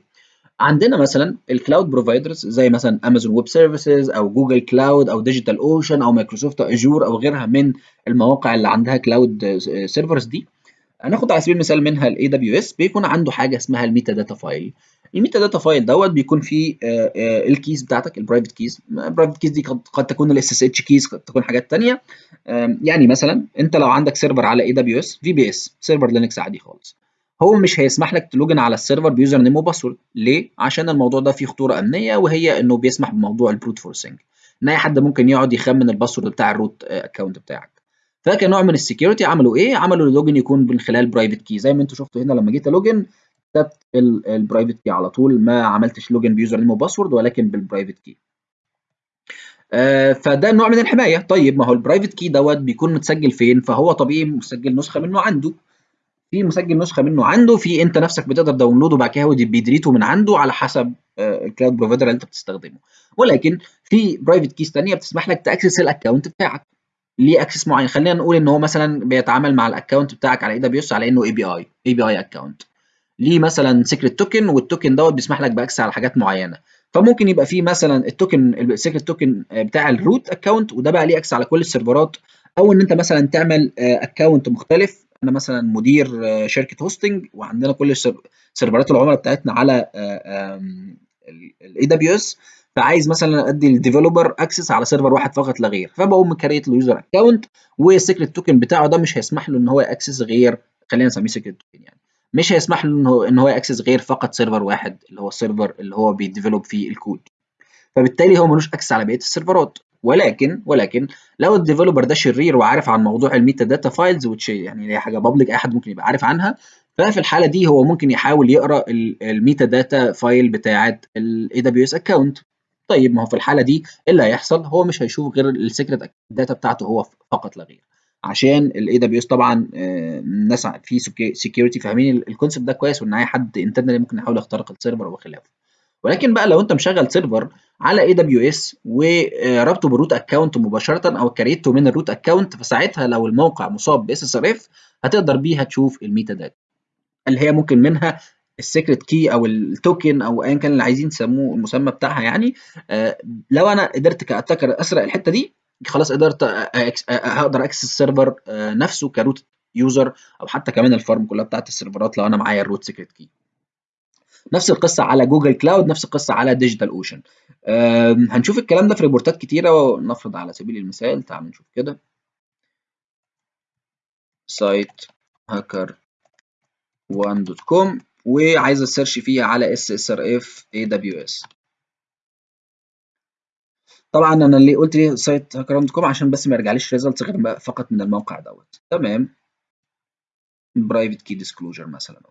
عندنا مثلا الكلاود بروفايدرز زي مثلا امازون ويب سيرفيسز أو جوجل كلاود أو ديجيتال اوشن أو مايكروسوفت اجور أو غيرها من المواقع اللي عندها كلاود سيرفرز دي. هناخد على سبيل المثال منها الاي دبليو اس بيكون عنده حاجة اسمها الميتا داتا فايل الميتا داتا فايل دوت بيكون فيه الكيز بتاعتك البرايفت كيز البرايفت كيز دي قد تكون الاس اس اتش كيز قد تكون حاجات ثانية يعني مثلا انت لو عندك سيرفر على اي دبليو اس في بي اس سيرفر لينكس عادي خالص. هو مش هيسمح لك تلوجن على السيرفر بيوزر نيم وباسورد. ليه؟ عشان الموضوع ده فيه خطورة أمنية وهي إنه بيسمح بموضوع البروت فورسنج ان أي حد ممكن يقعد يخمن الباسورد بتاع الروت اكونت بتاعك. فكنوع من السكيورتي عملوا إيه؟ عملوا اللوجن يكون من خلال برايفت كي زي ما أنتم شفتوا هنا لما جيت ألوجن كتبت البرايفت كي على طول. ما عملتش لوجن بيوزر نيم وباسورد ولكن بالبرايفت كي آه فده نوع من الحماية. طيب ما هو البرايفت كي دوت بيكون متسجل فين؟ فهو طبيعي مسجل نسخة منه عنده. في مسجل نسخة منه عنده في انت نفسك بتقدر داونلوده وبعد كده هو بيدريته من عنده على حسب الكلاود بروفايدر اللي انت بتستخدمه. ولكن في برايفت كيز ثانية بتسمح لك تاكسس الاكونت بتاعك. ليه اكسس معين؟ خلينا نقول ان هو مثلا بيتعامل مع الاكونت بتاعك على اي دبليو اس على انه اي بي اي اي بي اي اكونت ليه مثلا سيكريت توكن والتوكن دوت بيسمح لك باكسس على حاجات معينة. فممكن يبقى في مثلا التوكن السيكريت توكن بتاع الروت اكونت وده بقى ليه اكسس على كل السيرفرات. أو إن أنت مثلا تعمل اكونت مختلف. أنا مثلا مدير شركة هوستنج وعندنا كل سيرفرات العملاء بتاعتنا على الاي دبليو اس فعايز مثلا أدي الديفلوبر اكسس على سيرفر واحد فقط لا غير. فبقوم مكريت له يوزر اكونت والسيكريت توكن بتاعه ده مش هيسمح له إن هو يأكسس غير خلينا نسميه سيكريت توكن يعني. مش هيسمح له إن هو إن هو ياكسس غير فقط سيرفر واحد اللي هو السيرفر اللي هو بيديفلوب فيه الكود. فبالتالي هو ملوش اكسس على بقية السيرفرات. ولكن ولكن لو الديفلوبر ده شرير وعارف عن موضوع الميتا داتا فايلز وتش يعني هي حاجة بابليك أي حد ممكن يبقى عارف عنها ففي الحالة دي هو ممكن يحاول يقرأ الميتا داتا فايل بتاعه الاي دبليو اس اكونت طيب ما هو في الحالة دي إيه اللي هيحصل؟ هو مش هيشوف غير السيكريت داتا بتاعته هو فقط لا غير. عشان الاي دبليو اس طبعا الناس في سكيورتي فاهمين الكونسيبت ده كويس وإن أي حد انترنالي ممكن يحاول يخترق السيرفر وخلافه ولكن بقى لو أنت مشغل سيرفر على اي دبليو اس وربطه بالروت اكونت مباشرة أو كريته من الروت اكونت فساعتها لو الموقع مصاب باس اس ار اف هتقدر بيها تشوف الميتا داتا. اللي هي ممكن منها السيكريت كي أو التوكن أو ايا كان اللي عايزين تسموه المسمى بتاعها يعني؟ آه لو أنا قدرت كاتاكر أسرق الحتة دي خلاص قدرت هقدر أكسس السيرفر آه نفسه كروت يوزر أو حتى كمان الفارم كلها بتاعت السيرفرات لو أنا معايا الروت سيكريت كي نفس القصة على جوجل كلاود نفس القصة على ديجيتال أوشن. هنشوف الكلام ده في ريبورتات كتيرة ونفرض على سبيل المثال تعال نشوف كده. سايت هاكر 1.com وعايز اسيرش فيها على اس اس ار اف اي دبليو اس طبعا أنا اللي قلت ليه سايت هاكر 1.com عشان بس ما يرجعليش ريزلتس غير فقط من الموقع دوت. تمام؟ برايفت كي ديسكلوجر مثلا.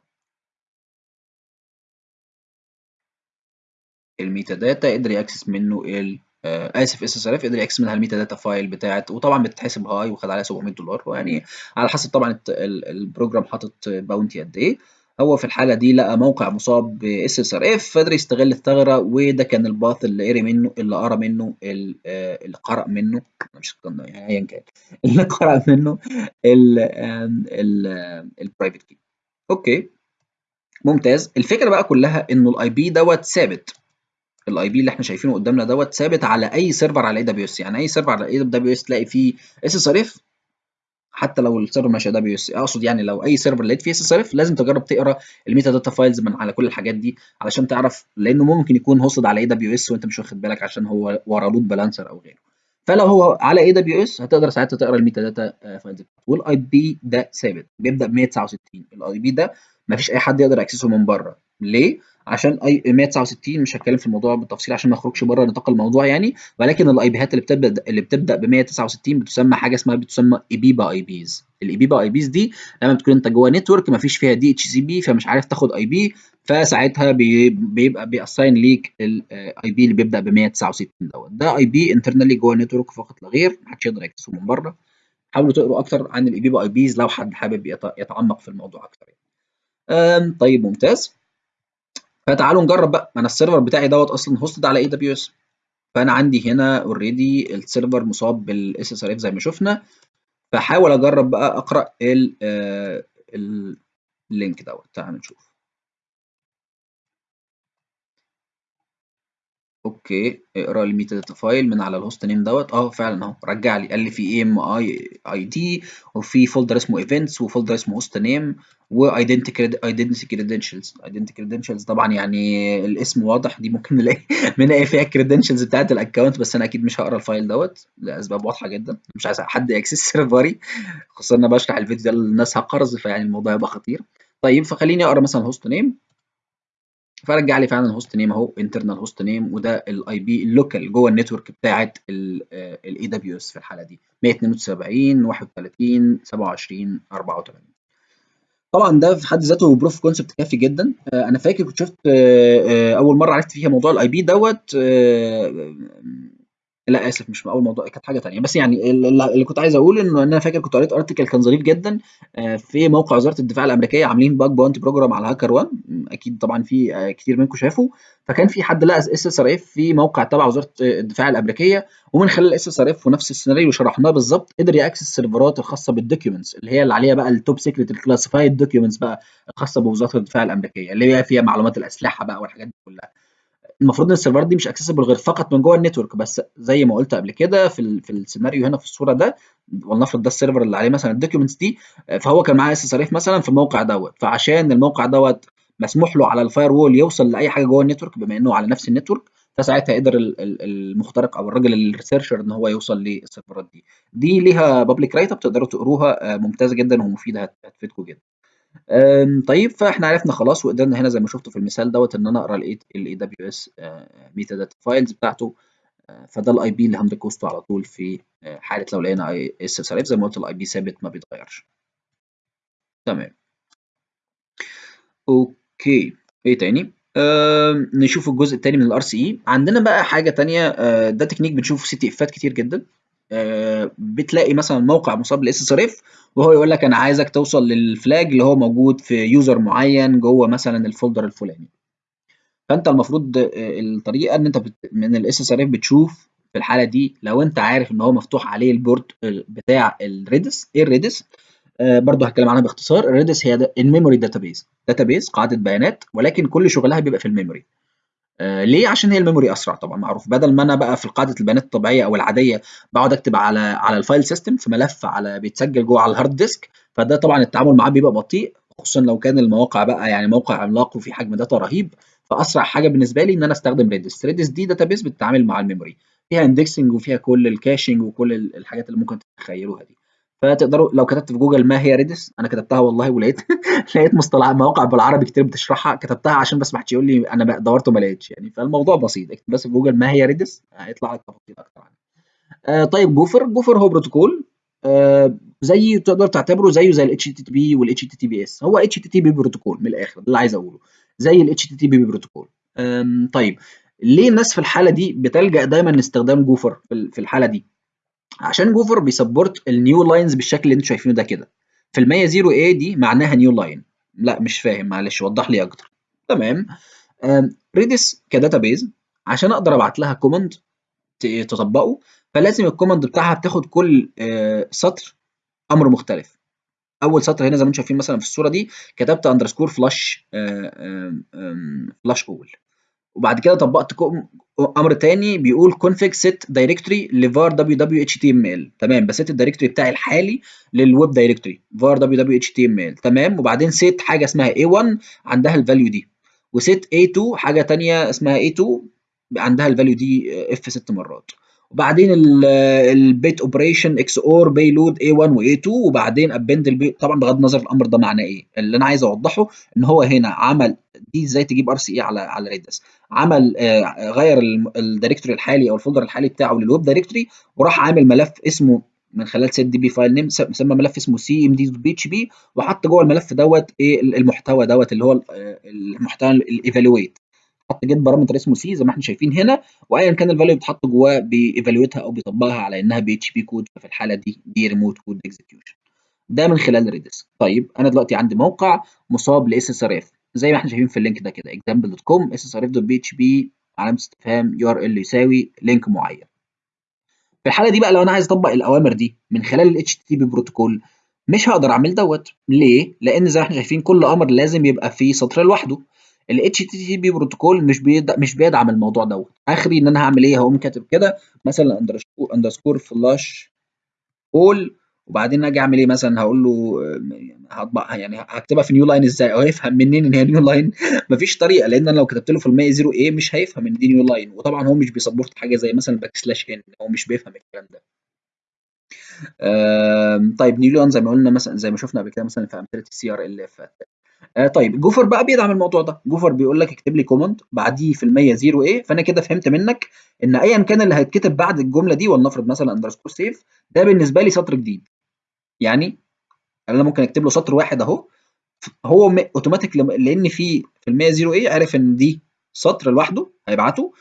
الميتا داتا قدر ياكسس منه ال آه آسف اس اس ار اف قدر ياكسس منها الميتا داتا فايل بتاعت وطبعا بتتحسب هاي وخد عليها 700 دولار ويعني على حسب طبعا البروجرام حاطط باونتي قد إيه. هو في الحالة دي لقى موقع مصاب باس اس ار اف فقدر يستغل الثغرة وده كان الباث اللي قري منه اللي قرأ منه اللي قرأ منه مش يعني ايا كان اللي قرأ منه البرايفت كي أوكي. ممتاز. الفكرة بقى كلها إنه الاي بي دوت ثابت. الاي بي اللي إحنا شايفينه قدامنا دوت ثابت على أي سيرفر على اي دبليو اس يعني أي سيرفر على اي دبليو اس تلاقي فيه اس اس ار اف حتى لو السيرفر مش اس أقصد يعني لو أي سيرفر لقيت فيه اس اس اف لازم تجرب تقرأ الميتا داتا فايلز من على كل الحاجات دي علشان تعرف لأنه ممكن يكون هوستد على اي دبليو اس وأنت مش واخد بالك عشان هو ورا لود بالانسر أو غيره. فلو هو على اي دبليو اس هتقدر ساعتها تقرأ الميتا داتا فايلز. والاي بي ده ثابت بيبدأ ب 169 الاي بي ده مفيش أي حد يقدر يأكسسه من بره. ليه؟ عشان أي 169 مش هتكلم في الموضوع بالتفصيل عشان ما أخرجش بره نطاق الموضوع يعني. ولكن الاي بيهات اللي بتبدأ اللي بتبدأ ب 169 بتسمى حاجة اسمها بتسمى ايبيبا اي بيز الايبيبا اي بيز دي لما بتكون أنت جوه نتورك ما فيش فيها دي اتش سي بي فمش عارف تاخد اي بي فساعتها بي بيبقى بيأساين ليك الاي بي اللي بيبدأ ب 169 دوت. ده اي بي انترنالي جوه النتورك فقط لا غير محدش يقدر يكتسبه من بره. حاولوا تقروا أكتر عن الايبيبا اي بيز لو حد حابب يتعمق في الموضوع أكتر يعني. طيب ممتاز. فتعالوا نجرب بقى. أنا السيرفر بتاعي دوت أصلا هوستد على اي دبليو اس فأنا عندي هنا اوريدي السيرفر مصاب بالاس اس ار اف زي ما شفنا. فحاول أجرب بقى أقرأ ال اللينك دوت. تعالوا نشوف. أوكي اقرأ الميتا داتا فايل من على الهوست نيم دوت. آه فعلا أهو. رجع لي قال لي في اي ام اي دي وفي فولدر اسمه ايفنتس وفولدر اسمه هوست نيم وايدنتي ايدنتي كريدنشلز ايدنتي كريدنشلز طبعا يعني الاسم واضح دي ممكن نلاقي بنلاقي فيها الكريدنشلز بتاعت الأكونت بس أنا أكيد مش هقرأ الفايل دوت لأسباب واضحة جدا. مش عايز حد يأكسس سيرفري خصوصا أنا بشرح الفيديو ده للناس هقرز فيعني الموضوع يبقى خطير. طيب فخليني أقرأ مثلا هوست نيم فرجع لي فعلا الهوست نيم أهو انترنال هوست نيم وده الاي بي اللوكال جوه النتورك بتاعت الاي دبليو اس في الحالة دي. 172 31 27 84 طبعا ده في حد ذاته بروف كونسبت كافي جدا. أنا فاكر كنت شفت أول مرة عرفت فيها موضوع الاي بي دوت لا آسف مش أول موضوع كانت حاجة ثانية بس يعني اللي كنت عايز أقول إنه أنا فاكر كنت قريت ارتكل كان ظريف جدا في موقع وزارة الدفاع الأمريكية عاملين باج باونتي بروجرام على 1 أكيد طبعا في كتير منكم شافوا. فكان في حد لقى اس اس في موقع تبع وزارة الدفاع الأمريكية ومن خلال اف ونفس السيناريو شرحناه بالظبط قدر يأكسس السيرفرات الخاصة بالدوكيومنتس اللي هي اللي عليها بقى التوب سيكريت الكلاسيفايد دوكيومنتس بقى الخاصة بوزارة الدفاع الأمريكية اللي هي فيها معلومات الأسلحة بقى والحاجات دي كلها. المفروض إن السيرفرات دي مش اكسسبل غير فقط من جوه النتورك بس زي ما قلت قبل كده في في السيناريو هنا في الصورة ده ولنفرض ده السيرفر اللي عليه مثلا الدوكيومنتس دي فهو كان معاه اس مثلا في الموقع دوت. فعشان الموقع دوت مسموح له على الفاير وول يوصل لأي حاجة جوه النتورك بما إنه على نفس النتورك فساعتها يقدر المخترق أو الراجل الريسيرشر إن هو يوصل للسيرفرات دي. دي ليها بابليك رايت اب تقدروا تقروها ممتازه جدا ومفيدة هتفيدكم جدا. طيب فاحنا عرفنا خلاص وقدرنا هنا زي ما شفتوا في المثال دوت إن أنا أقرأ الاي دبليو اس ميتا داتا فايلز بتاعته فده الاي بي اللي هندركوسته على طول في حالة لو لقينا اي اس اف زي ما قلت الاي بي ثابت ما بيتغيرش. تمام. أوكي. إيه تاني؟ آه نشوف الجزء الثاني من الار سي اي عندنا بقى حاجة ثانية آه ده تكنيك بنشوفه في سي تي إفات كتير جدا. آه بتلاقي مثلا موقع مصاب بالاس اس ار وهو يقول لك أنا عايزك توصل للفلاج اللي هو موجود في يوزر معين جوه مثلا الفولدر الفلاني. فأنت المفروض الطريقة إن أنت من الإس إس إر بتشوف في الحالة دي لو أنت عارف إن هو مفتوح عليه البورت بتاع الريدس إيه الريدس؟ آه برضه هتكلم عنها باختصار الريدس هي الميموري داتابيز. داتابيز قاعدة بيانات ولكن كل شغلها بيبقى في الميموري. آه ليه؟ عشان هي الميموري أسرع طبعا معروف. بدل ما أنا بقى في قاعدة البيانات الطبيعية أو العادية بقعد أكتب على على الفايل سيستم في ملف على بيتسجل جوه على الهارد ديسك فده طبعا التعامل معاه بيبقى بطيء خصوصا لو كان المواقع بقى يعني موقع عملاق وفي حجم داتا رهيب. فأسرع حاجة بالنسبة لي إن أنا أستخدم ريدس ريدس دي داتابيز بتتعامل مع الميموري. فيها اندكسنج وفيها كل الكاشنج وكل الحاجات اللي ممكن تتخيلوها دي. فتقدروا لو كتبت في جوجل ما هي ريدس أنا كتبتها والله ولقيت لقيت مصطلحات مواقع بالعربي كتير بتشرحها كتبتها عشان بس ما حدش يقول لي أنا دورت وما لقيتش يعني. فالموضوع بسيط اكتب بس في جوجل ما هي ريدس هيطلع لك تفاصيل أكتر عنها. آه طيب جوفر جوفر هو بروتوكول آه زي تقدر تعتبره زيه زي الاتش تي بي والاتش تي بي اس هو اتش تي بي بروتوكول من الآخر اللي عايز أقوله. زي الاتش تي بي بروتوكول. طيب ليه الناس في الحالة دي بتلجأ دايما لاستخدام جوفر في الحالة دي؟ عشان جوفر بيسبورت النيو لاينز بالشكل اللي أنتوا شايفينه ده كده. في المية 0 a دي معناها نيو لاين لا مش فاهم معلش وضح لي أكتر. تمام. ريدس كداتابيز عشان أقدر أبعت لها كوماند تطبقه فلازم الكوماند بتاعها بتاخد كل سطر أمر مختلف. أول سطر هنا زي ما أنتم شايفين مثلا في الصورة دي كتبت اندرسكور فلاش فلاش اول وبعد كده طبقت أمر تاني بيقول config set directory لvar www.html تمام بست الدايركتوري بتاعي الحالي للويب دايركتوري var www.html تمام وبعدين set حاجة اسمها a1 عندها الفاليو دي وست a2 حاجة تانية اسمها a2 عندها الفاليو دي اف ست مرات. وبعدين البيت اوبريشن إكس اور بيلود A1 و A2 وبعدين ابند البيت طبعا بغض النظر الأمر ده معناه إيه. اللي أنا عايز أوضحه إن هو هنا عمل دي إزاي تجيب ار سي اي على على ريدس عمل آه غير الدايركتوري الحالي أو الفولدر الحالي بتاعه للويب دايركتوري وراح عامل ملف اسمه من خلال سيت دي بي فايل نيم سمى ملف اسمه سي ام دي بي اتش بي وحط جوه الملف دوت إيه المحتوى دوت اللي هو المحتوى الايفالويت جيت بارامتر اسمه سي زي ما إحنا شايفين هنا وايا كان الفاليو بيتحط جواه بييفالويتها أو بيطبقها على إنها بي اتش بي كود ففي الحالة دي دي ريموت كود اكزكيوشن ده من خلال ريدس طيب أنا دلوقتي عندي موقع مصاب لاس اس ار اف زي ما إحنا شايفين في اللينك ده كده example.com ssrf.php علامة استفهام يو آر إل يساوي لينك معين. في الحالة دي بقى لو أنا عايز أطبق الأوامر دي من خلال ال HTTP بروتوكول مش هقدر أعمل دوت. ليه؟ لأن زي ما إحنا شايفين كل أمر لازم يبقى فيه سطر لوحده. ال HTTP بروتوكول مش بيدعم مش بيدعم الموضوع دوت. آخري إن أنا هعمل إيه؟ هقوم كاتب كده مثلا اندرسكور فلاش اول وبعدين أجي أعمل إيه مثلا؟ هقول له هطبع يعني هكتبها في نيو لاين إزاي؟ أو هيفهم منين إن هي نيو لاين مفيش طريقة لأن أنا لو كتبت له في المية 0 إيه مش هيفهم إن دي نيو لاين وطبعا هو مش بيسبورت حاجة زي مثلا باك سلاش ان هو مش بيفهم الكلام ده. طيب نيو لاين زي ما قلنا مثلا زي ما شفنا قبل كده مثلا في أمثلة السي ار ال آه طيب جوفر بقى بيدعم الموضوع ده. جوفر بيقول لك اكتب لي كوماند بعديه في المية 0 إيه فأنا كده فهمت منك إن ايا كان اللي هيتكتب بعد الجملة دي ولنفرض مثلا اندرسكور سيف ده بالنسبة لي سطر جديد. يعني أنا ممكن أكتب له سطر واحد أهو. هو اوتوماتيك لأن في في المية 0 إيه عرف إن دي سطر لوحده هيبعته.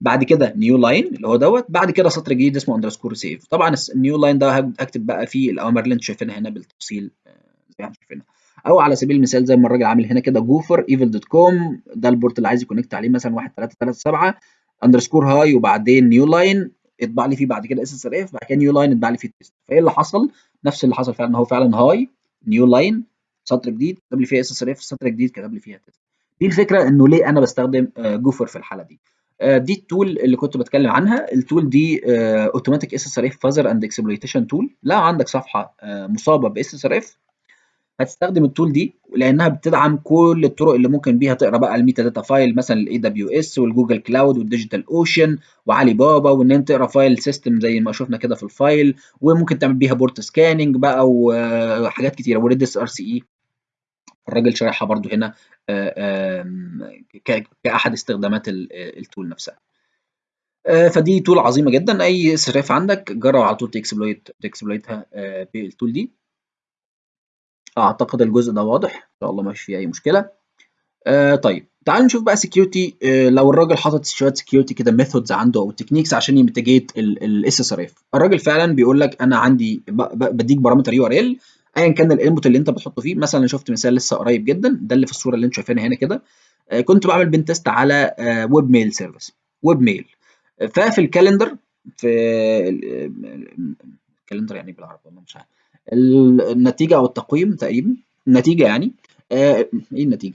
بعد كده نيو لاين اللي هو دوت. بعد كده سطر جديد اسمه اندرسكور سيف طبعا النيو لاين ده هكتب بقى فيه الأوامر اللي أنتم شايفينها هنا بالتفصيل زي ما شايفينها. أو على سبيل المثال زي ما الراجل عامل هنا كده جوفر ايفل دوت كوم ده البورت اللي عايز يكونكت عليه مثلا 1337 اندرسكور هاي وبعدين نيو لاين اطبع لي فيه بعد كده اس اس ار اف بعد كده نيو لاين اطبع لي فيه تيست فإيه اللي حصل؟ نفس اللي حصل فعلا هو فعلا هاي نيو لاين سطر جديد كتب لي فيها اس اس ار اف سطر جديد كتب لي فيها تيست دي الفكرة إنه ليه أنا بستخدم جوفر في الحالة دي. آه، دي التول اللي كنت بتكلم عنها. التول دي اوتوماتيك اس اس ار اف فازر اند اكسبلويتيشن تول لو عندك صفحة آه، مصابة باس اس ار اف هتستخدم التول دي لأنها بتدعم كل الطرق اللي ممكن بيها تقرأ بقى الميتا داتا فايل مثلا الاي دبليو اس والجوجل كلاود والديجيتال اوشن وعلي بابا وإن أنت تقرأ فايل سيستم زي ما شفنا كده في الفايل وممكن تعمل بيها بورت سكاننج بقى وحاجات كتيرة وريدس ار سي اي الراجل شارحها برضو هنا آه، كأحد استخدامات التول نفسها. آه، فدي تول عظيمة جدا. أي سراف عندك جرب على طول تكسبلويت تكسبلويتها آه، بالتول دي. اعتقد الجزء ده واضح ان شاء الله مش فيه اي مشكله آه طيب تعالوا نشوف بقى سكيورتي آه لو الراجل حاطط شوية سكيورتي كده ميثودز عنده أو تكنيكس عشان يميتيجيت الاس اس ار اف الراجل فعلا بيقول لك أنا عندي بديك بارامتر يو ار ال ايا كان الانبوت اللي انت بتحطه فيه مثلا شفت مثال لسه قريب جدا ده اللي في الصورة اللي أنتم شايفينها هنا كده آه كنت بعمل بن تيست على آه ويب ميل سيرفيس ويب ميل ففي الكالندر في الكالندر يعني بالعربي والله مش عارف النتيجة أو التقويم تقريبا. النتيجة يعني. آه إيه النتيجة؟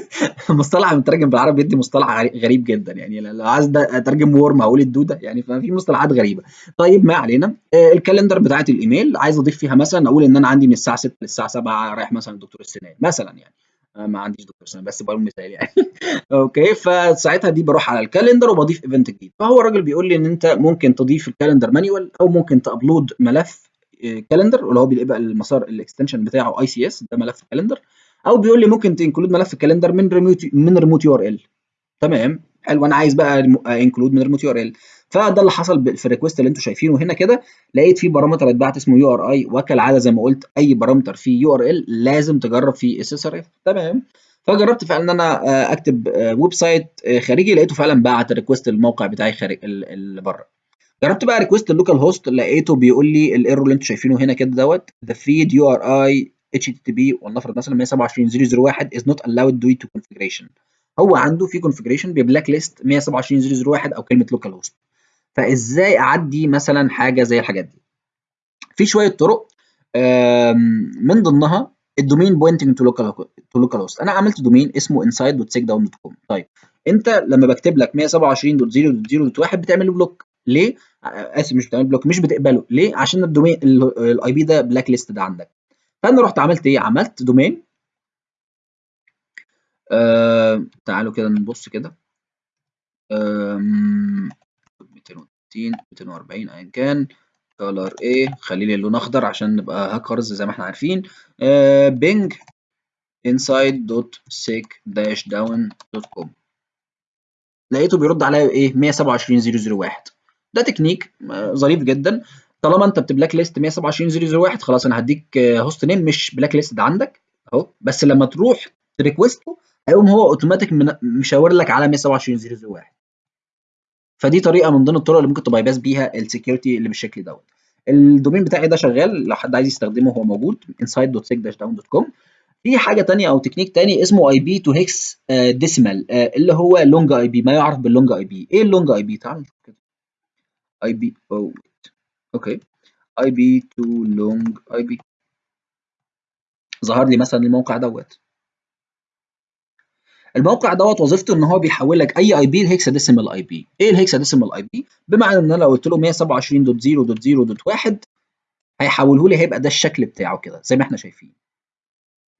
مصطلح مترجم بالعربي بيدي مصطلح غريب جدا يعني. لو عايز أترجم ورم هقول الدودة يعني ففي مصطلحات غريبة. طيب ما علينا. آه الكالندر بتاعت الإيميل عايز أضيف فيها مثلا أقول إن أنا عندي من الساعة 6 للساعة 7 رايح مثلا الدكتور السنان مثلا يعني. آه ما عنديش دكتور سنان بس بقول مثال يعني. أوكي فساعتها دي بروح على الكالندر وبضيف ايفنت جديد. فهو الراجل بيقول لي إن أنت ممكن تضيف الكالندر مانيوال أو ممكن تابلود ملف كالندر اللي هو بيبقى المسار الاكستنشن بتاعه اي سي اس ده ملف كالندر. أو بيقول لي ممكن تنكلود ملف كالندر من ريموت من ريموت يو ار ال تمام؟ حلو أنا عايز بقى انكلود من ريموت يو ار ال فده اللي حصل في الريكوست اللي أنتم شايفينه هنا كده. لقيت في بارامتر اتبعت اسمه يو ار اي وكالعادة زي ما قلت أي بارامتر فيه يو ار ال لازم تجرب فيه اس اس ار اف تمام؟ فجربت فعلا إن أنا أكتب ويب سايت خارجي. لقيته فعلا بعت ريكوست الموقع بتاعي خارج اللي بره. جربت بقى ريكوست اللوكال هوست لقيته بيقول لي الايرور اللي أنتم شايفينه هنا كده دوت. The feed URI HTTP ولنفرض مثلا 127.0.0.1 is not allowed due to configuration. هو عنده في configuration ببلاك ليست 127.0.0.1 أو كلمة لوكال هوست فإزاي أعدي مثلا حاجة زي الحاجات دي؟ في شوية طرق من ضمنها الدومين بوينتنج تو لوكال تو لوكال هوست أنا عملت دومين اسمه inside.checkdown.com طيب أنت لما بكتب لك 127.0.0.1 بتعمل بلوك ليه؟ آسف مش بتعمل بلوك مش بتقبله. ليه؟ عشان الدومين الاي بي ده بلاك ليست ده عندك. فأنا رحت عملت إيه؟ عملت دومين آه تعالوا كده نبص كده. آه 260 240 ايا كان. كولر إيه خلي لي اللون أخضر عشان نبقى هاكرز زي ما إحنا عارفين. آه بينج inside.sec-down.com لقيته بيرد عليا إيه 127.0.0.1 ده تكنيك ظريف جدا. طالما انت بتبلاك ليست 127.0.0.1 خلاص أنا هديك هوست نيم مش بلاك ليست عندك اهو. بس لما تروح تريكوسته هيقوم هو اوتوماتيك مشاور لك على 127.0.0.1 فدي طريقة من ضمن الطرق اللي ممكن تباي باس بيها السكيورتي اللي بالشكل دوت. الدومين بتاعي ده شغال لو حد عايز يستخدمه هو موجود inside.sec-down.com في حاجة تانية أو تكنيك تاني اسمه اي بي تو هيكس ديسيمال اللي هو لونج اي بي ما يعرف باللونج اي بي إيه اللونج اي بي تعال اي بي أو أوكي اي بي تو لونج اي بي ظهر لي مثلا الموقع دوت. الموقع دوت وظيفته إن هو بيحول لك أي اي بي لهيكسا ديسيمال اي بي إيه الهيكسا ديسيمال اي بي بمعنى إن أنا لو قلت له 127.0.0.1 هيحوله لي هيبقى ده الشكل بتاعه كده زي ما إحنا شايفين.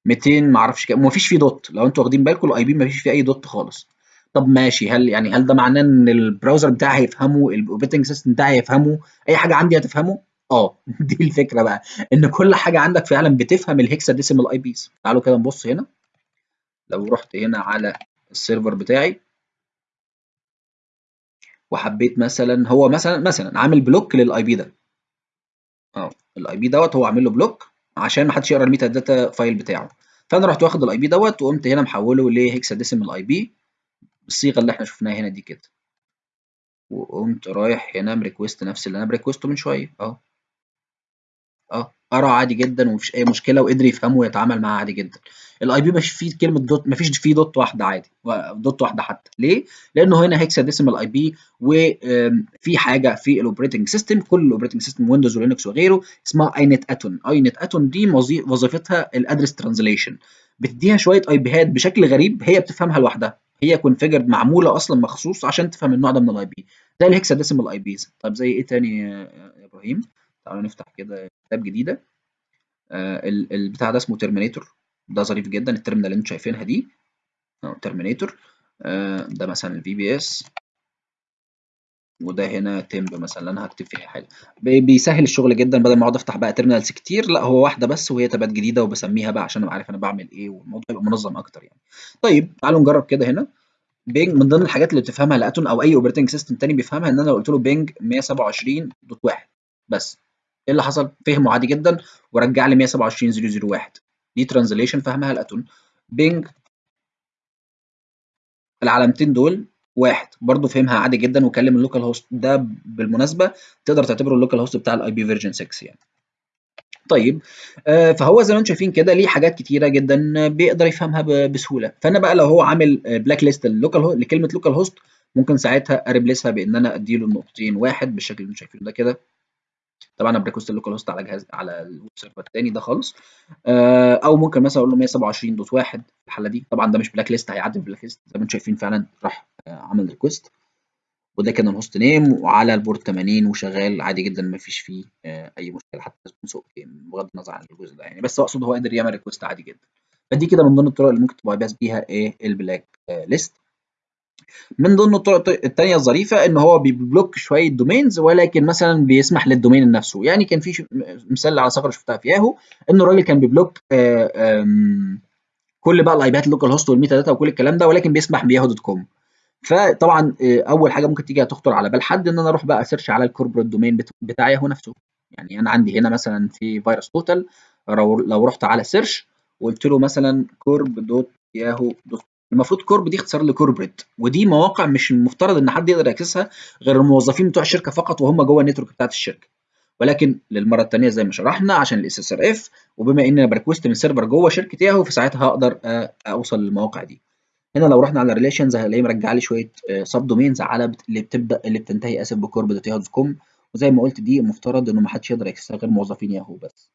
200 ما أعرفش كام ومفيش فيه دوت. لو أنتوا واخدين بالكم الاي بي مفيش فيه أي دوت خالص. طب ماشي هل يعني هل ده معناه إن البراوزر بتاعي هيفهمه؟ الأوبريتنج سيستم بتاعي هيفهمه؟ أي حاجة عندي هتفهمه؟ آه دي الفكرة بقى إن كل حاجة عندك فعلا بتفهم الهكسا ديسيمال آي بيز. تعالوا كده نبص هنا. لو رحت هنا على السيرفر بتاعي وحبيت مثلا هو مثلا مثلا عامل بلوك للآي بي ده. آه الآي بي دوت هو عامل له بلوك عشان ما حدش يقرأ الميتا داتا فايل بتاعه. فأنا رحت واخد الآي بي دوت وقمت هنا محوله لهكسا ديسيمال آي بي. بالصيغه اللي إحنا شفناها هنا دي كده. وقمت رايح هنا مريكوست نفس اللي أنا بريكوسته من شوية أهو. آه قرا عادي جدا ومفيش أي مشكلة وقدر يفهمه ويتعامل معاه عادي جدا. الاي بي مش فيه كلمة دوت مفيش فيه دوت واحدة عادي. دوت واحدة حتى. ليه؟ لأنه هنا هيكسا ديسيمال اي بي وفي حاجة في الاوبريتنج سيستم كل الاوبريتنج سيستم ويندوز ولينكس وغيره اسمها اي نت اتون اي نت اتون دي وظيفتها الادرس ترانزليشن بتديها شوية اي بيهات بشكل غريب هي بتفهمها لوحدها. هي configured معمولة أصلا مخصوص عشان تفهم النوع ده من الاي بي زي الهكساديسيمال اي بيز طب زي إيه تاني يا إبراهيم؟ تعالوا نفتح كده كتاب جديدة. آه ال- البتاع ده اسمه ترمينيتور ده ظريف جدا. الترمينال اللي أنتم شايفينها دي. ترمينيتور آه ده مثلا الفي بي اس وده هنا تمب مثلا أنا هكتب فيها حاجة. بي- بيسهل الشغل جدا بدل ما أقعد أفتح بقى تيرمينالز كتير لا هو واحدة بس وهي تبات جديدة وبسميها بقى عشان ابقى عارف أنا بعمل إيه والموضوع يبقى منظم أكتر يعني. طيب تعالوا نجرب كده هنا. بينج من ضمن الحاجات اللي بتفهمها لاتون أو أي اوبريتنج سيستم تاني بيفهمها إن أنا لو قلت له بينج 127.1 بس. إيه اللي حصل؟ فهمه عادي جدا ورجع لي 127.001 دي ترانزليشن فهمها لاتون. بينج العلامتين دول واحد. برضه فهمها عادي جدا وكلم اللوكال هوست ده بالمناسبة تقدر تعتبره اللوكال هوست بتاع الاي بي فيرجن 6 يعني. طيب آه، فهو زي ما أنتم شايفين كده ليه حاجات كتيرة جدا بيقدر يفهمها بسهولة. فأنا بقى لو هو عامل بلاك ليست اللوكال لكلمة لوكال هوست ممكن ساعتها أريبليسها بإن أنا أديله النقطتين واحد بالشكل اللي أنتم شايفينه ده كده. طبعا أنا بريكوست اللوكال هوست على جهاز على الويب سيرفر الثاني ده خالص. آه، أو ممكن مثلا أقول له 127.1 في الحالة دي. طبعا ده مش بلاك ليست هيعدي بلاك ليست زي ما أنتم شايفين فعلا راح آه، عمل ريكوست وده كان الهوست نيم وعلى البورت 80 وشغال عادي جدا ما فيش فيه آه، أي مشكلة. حتى سوق بغض النظر عن الجزء ده يعني. بس أقصد هو قادر يعمل ريكوست عادي جدا. فدي كده من ضمن الطرق اللي ممكن بس بيها إيه؟ البلاك ليست من ضمن الطرق التانية الظريفة إن هو بيبلوك شوية دومينز ولكن مثلا بيسمح للدومين نفسه. يعني كان في مثال على ثغرة شفتها في ياهو إن الراجل كان بيبلوك آه، كل بقى الايبات اللوكال هوست والميتا داتا وكل الكلام ده ولكن بيسمح بياهو دوت كوم. فطبعا آه، أول حاجة ممكن تيجي تخطر على بال حد إن أنا أروح بقى اسيرش على الكوربريت دومين بتاع ياهو نفسه. يعني أنا عندي هنا مثلا في فيروس توتال لو رحت على سيرش وقلت له مثلا كورب دوت ياهو دوت المفروض كورب دي اختصار لكوربريت ودي مواقع مش المفترض إن حد يقدر ياكسسها غير الموظفين بتوع الشركة فقط وهم جوه النتورك بتاعت الشركة. ولكن للمرة الثانية زي ما شرحنا عشان الاس اس ار اف وبما ان أنا بريكوست من سيرفر جوه شركة ياهو فساعتها هقدر آه، أوصل للمواقع دي. هنا لو رحنا على ريليشنز هنلاقيه مرجع لي شوية سب دومينز على. اللي بتبدأ اللي بتنتهي اسف بكورب دوت ياهو كوم وزي ما قلت دي المفترض إنه ما حدش يقدر يكسسها غير موظفين ياهو بس.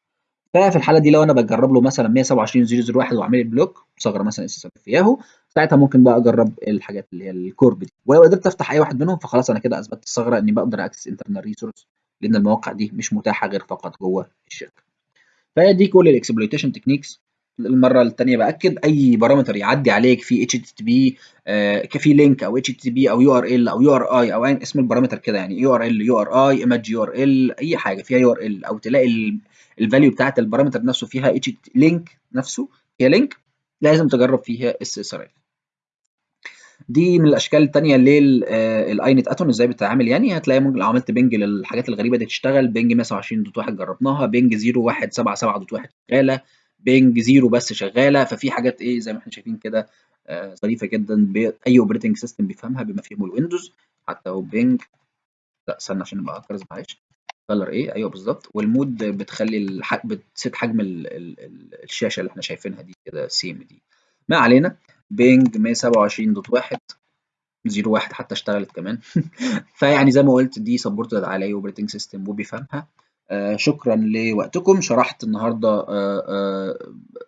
ففي الحالة دي لو أنا بجرب له مثلا 127.0.0.1 وأعمل بلوك ثغره مثلا اس اس في ياهو ساعتها ممكن بقى أجرب الحاجات اللي هي الكورب دي. ولو قدرت أفتح أي واحد منهم فخلاص أنا كده أثبتت الثغرة إني بقدر أكسس انترنال ريسورس لأن المواقع دي مش متاحة غير فقط جوه الشركة. فدي كل الاكسبلويتيشن تكنيكس المرة الثانية بأكد أي بارامتر يعدي عليك في اتش تي بي في لينك أو اتش تي بي أو يو ار ال أو يو ار اي أو اسم البارامتر كده يعني يو ار ال يو ار اي ايمج يو ار ال أي حاجة فيها يو ار ال أو تلاقي الفاليو بتاعت البارامتر نفسه فيها اتش لينك نفسه فيها لينك لازم تجرب فيها اس اس ار ال دي من الاشكال الثانية للاينت اتون إزاي بتتعامل. يعني هتلاقي ممكن لو عملت بنج للحاجات الغريبة دي تشتغل بنج 127.1 جربناها بنج 0177.1 شغالة بنج 0 بس شغالة. ففي حاجات إيه زي ما إحنا شايفين كده آه، ظريفة جدا ب- أي اوبريتنج سيستم بيفهمها بما فيهم الويندوز حتى هو بنج لا استنى عشان نبقى أكرز معلش. كلر إيه أيوه بالظبط. والمود بتخلي الح... بتسيت حجم ال... ال... ال- الشاشة اللي إحنا شايفينها دي كده سيم دي. ما علينا. بينج 127.1 زيرو واحد حتى اشتغلت كمان. فيعني زي ما قلت دي سبورتد على اي اوبريتنج سيستم وبيفهمها. شكرا لوقتكم. شرحت النهارده آه آه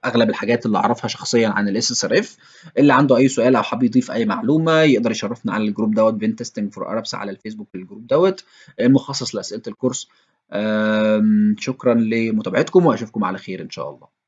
أغلب الحاجات اللي أعرفها شخصيا عن الاس اس ار اف اللي عنده أي سؤال أو حابب يضيف أي معلومة يقدر يشرفنا على الجروب دوت بين تيستنج فور اربس على الفيسبوك الجروب دوت المخصص لأسئلة الكورس. شكرا لمتابعتكم وأشوفكم على خير إن شاء الله.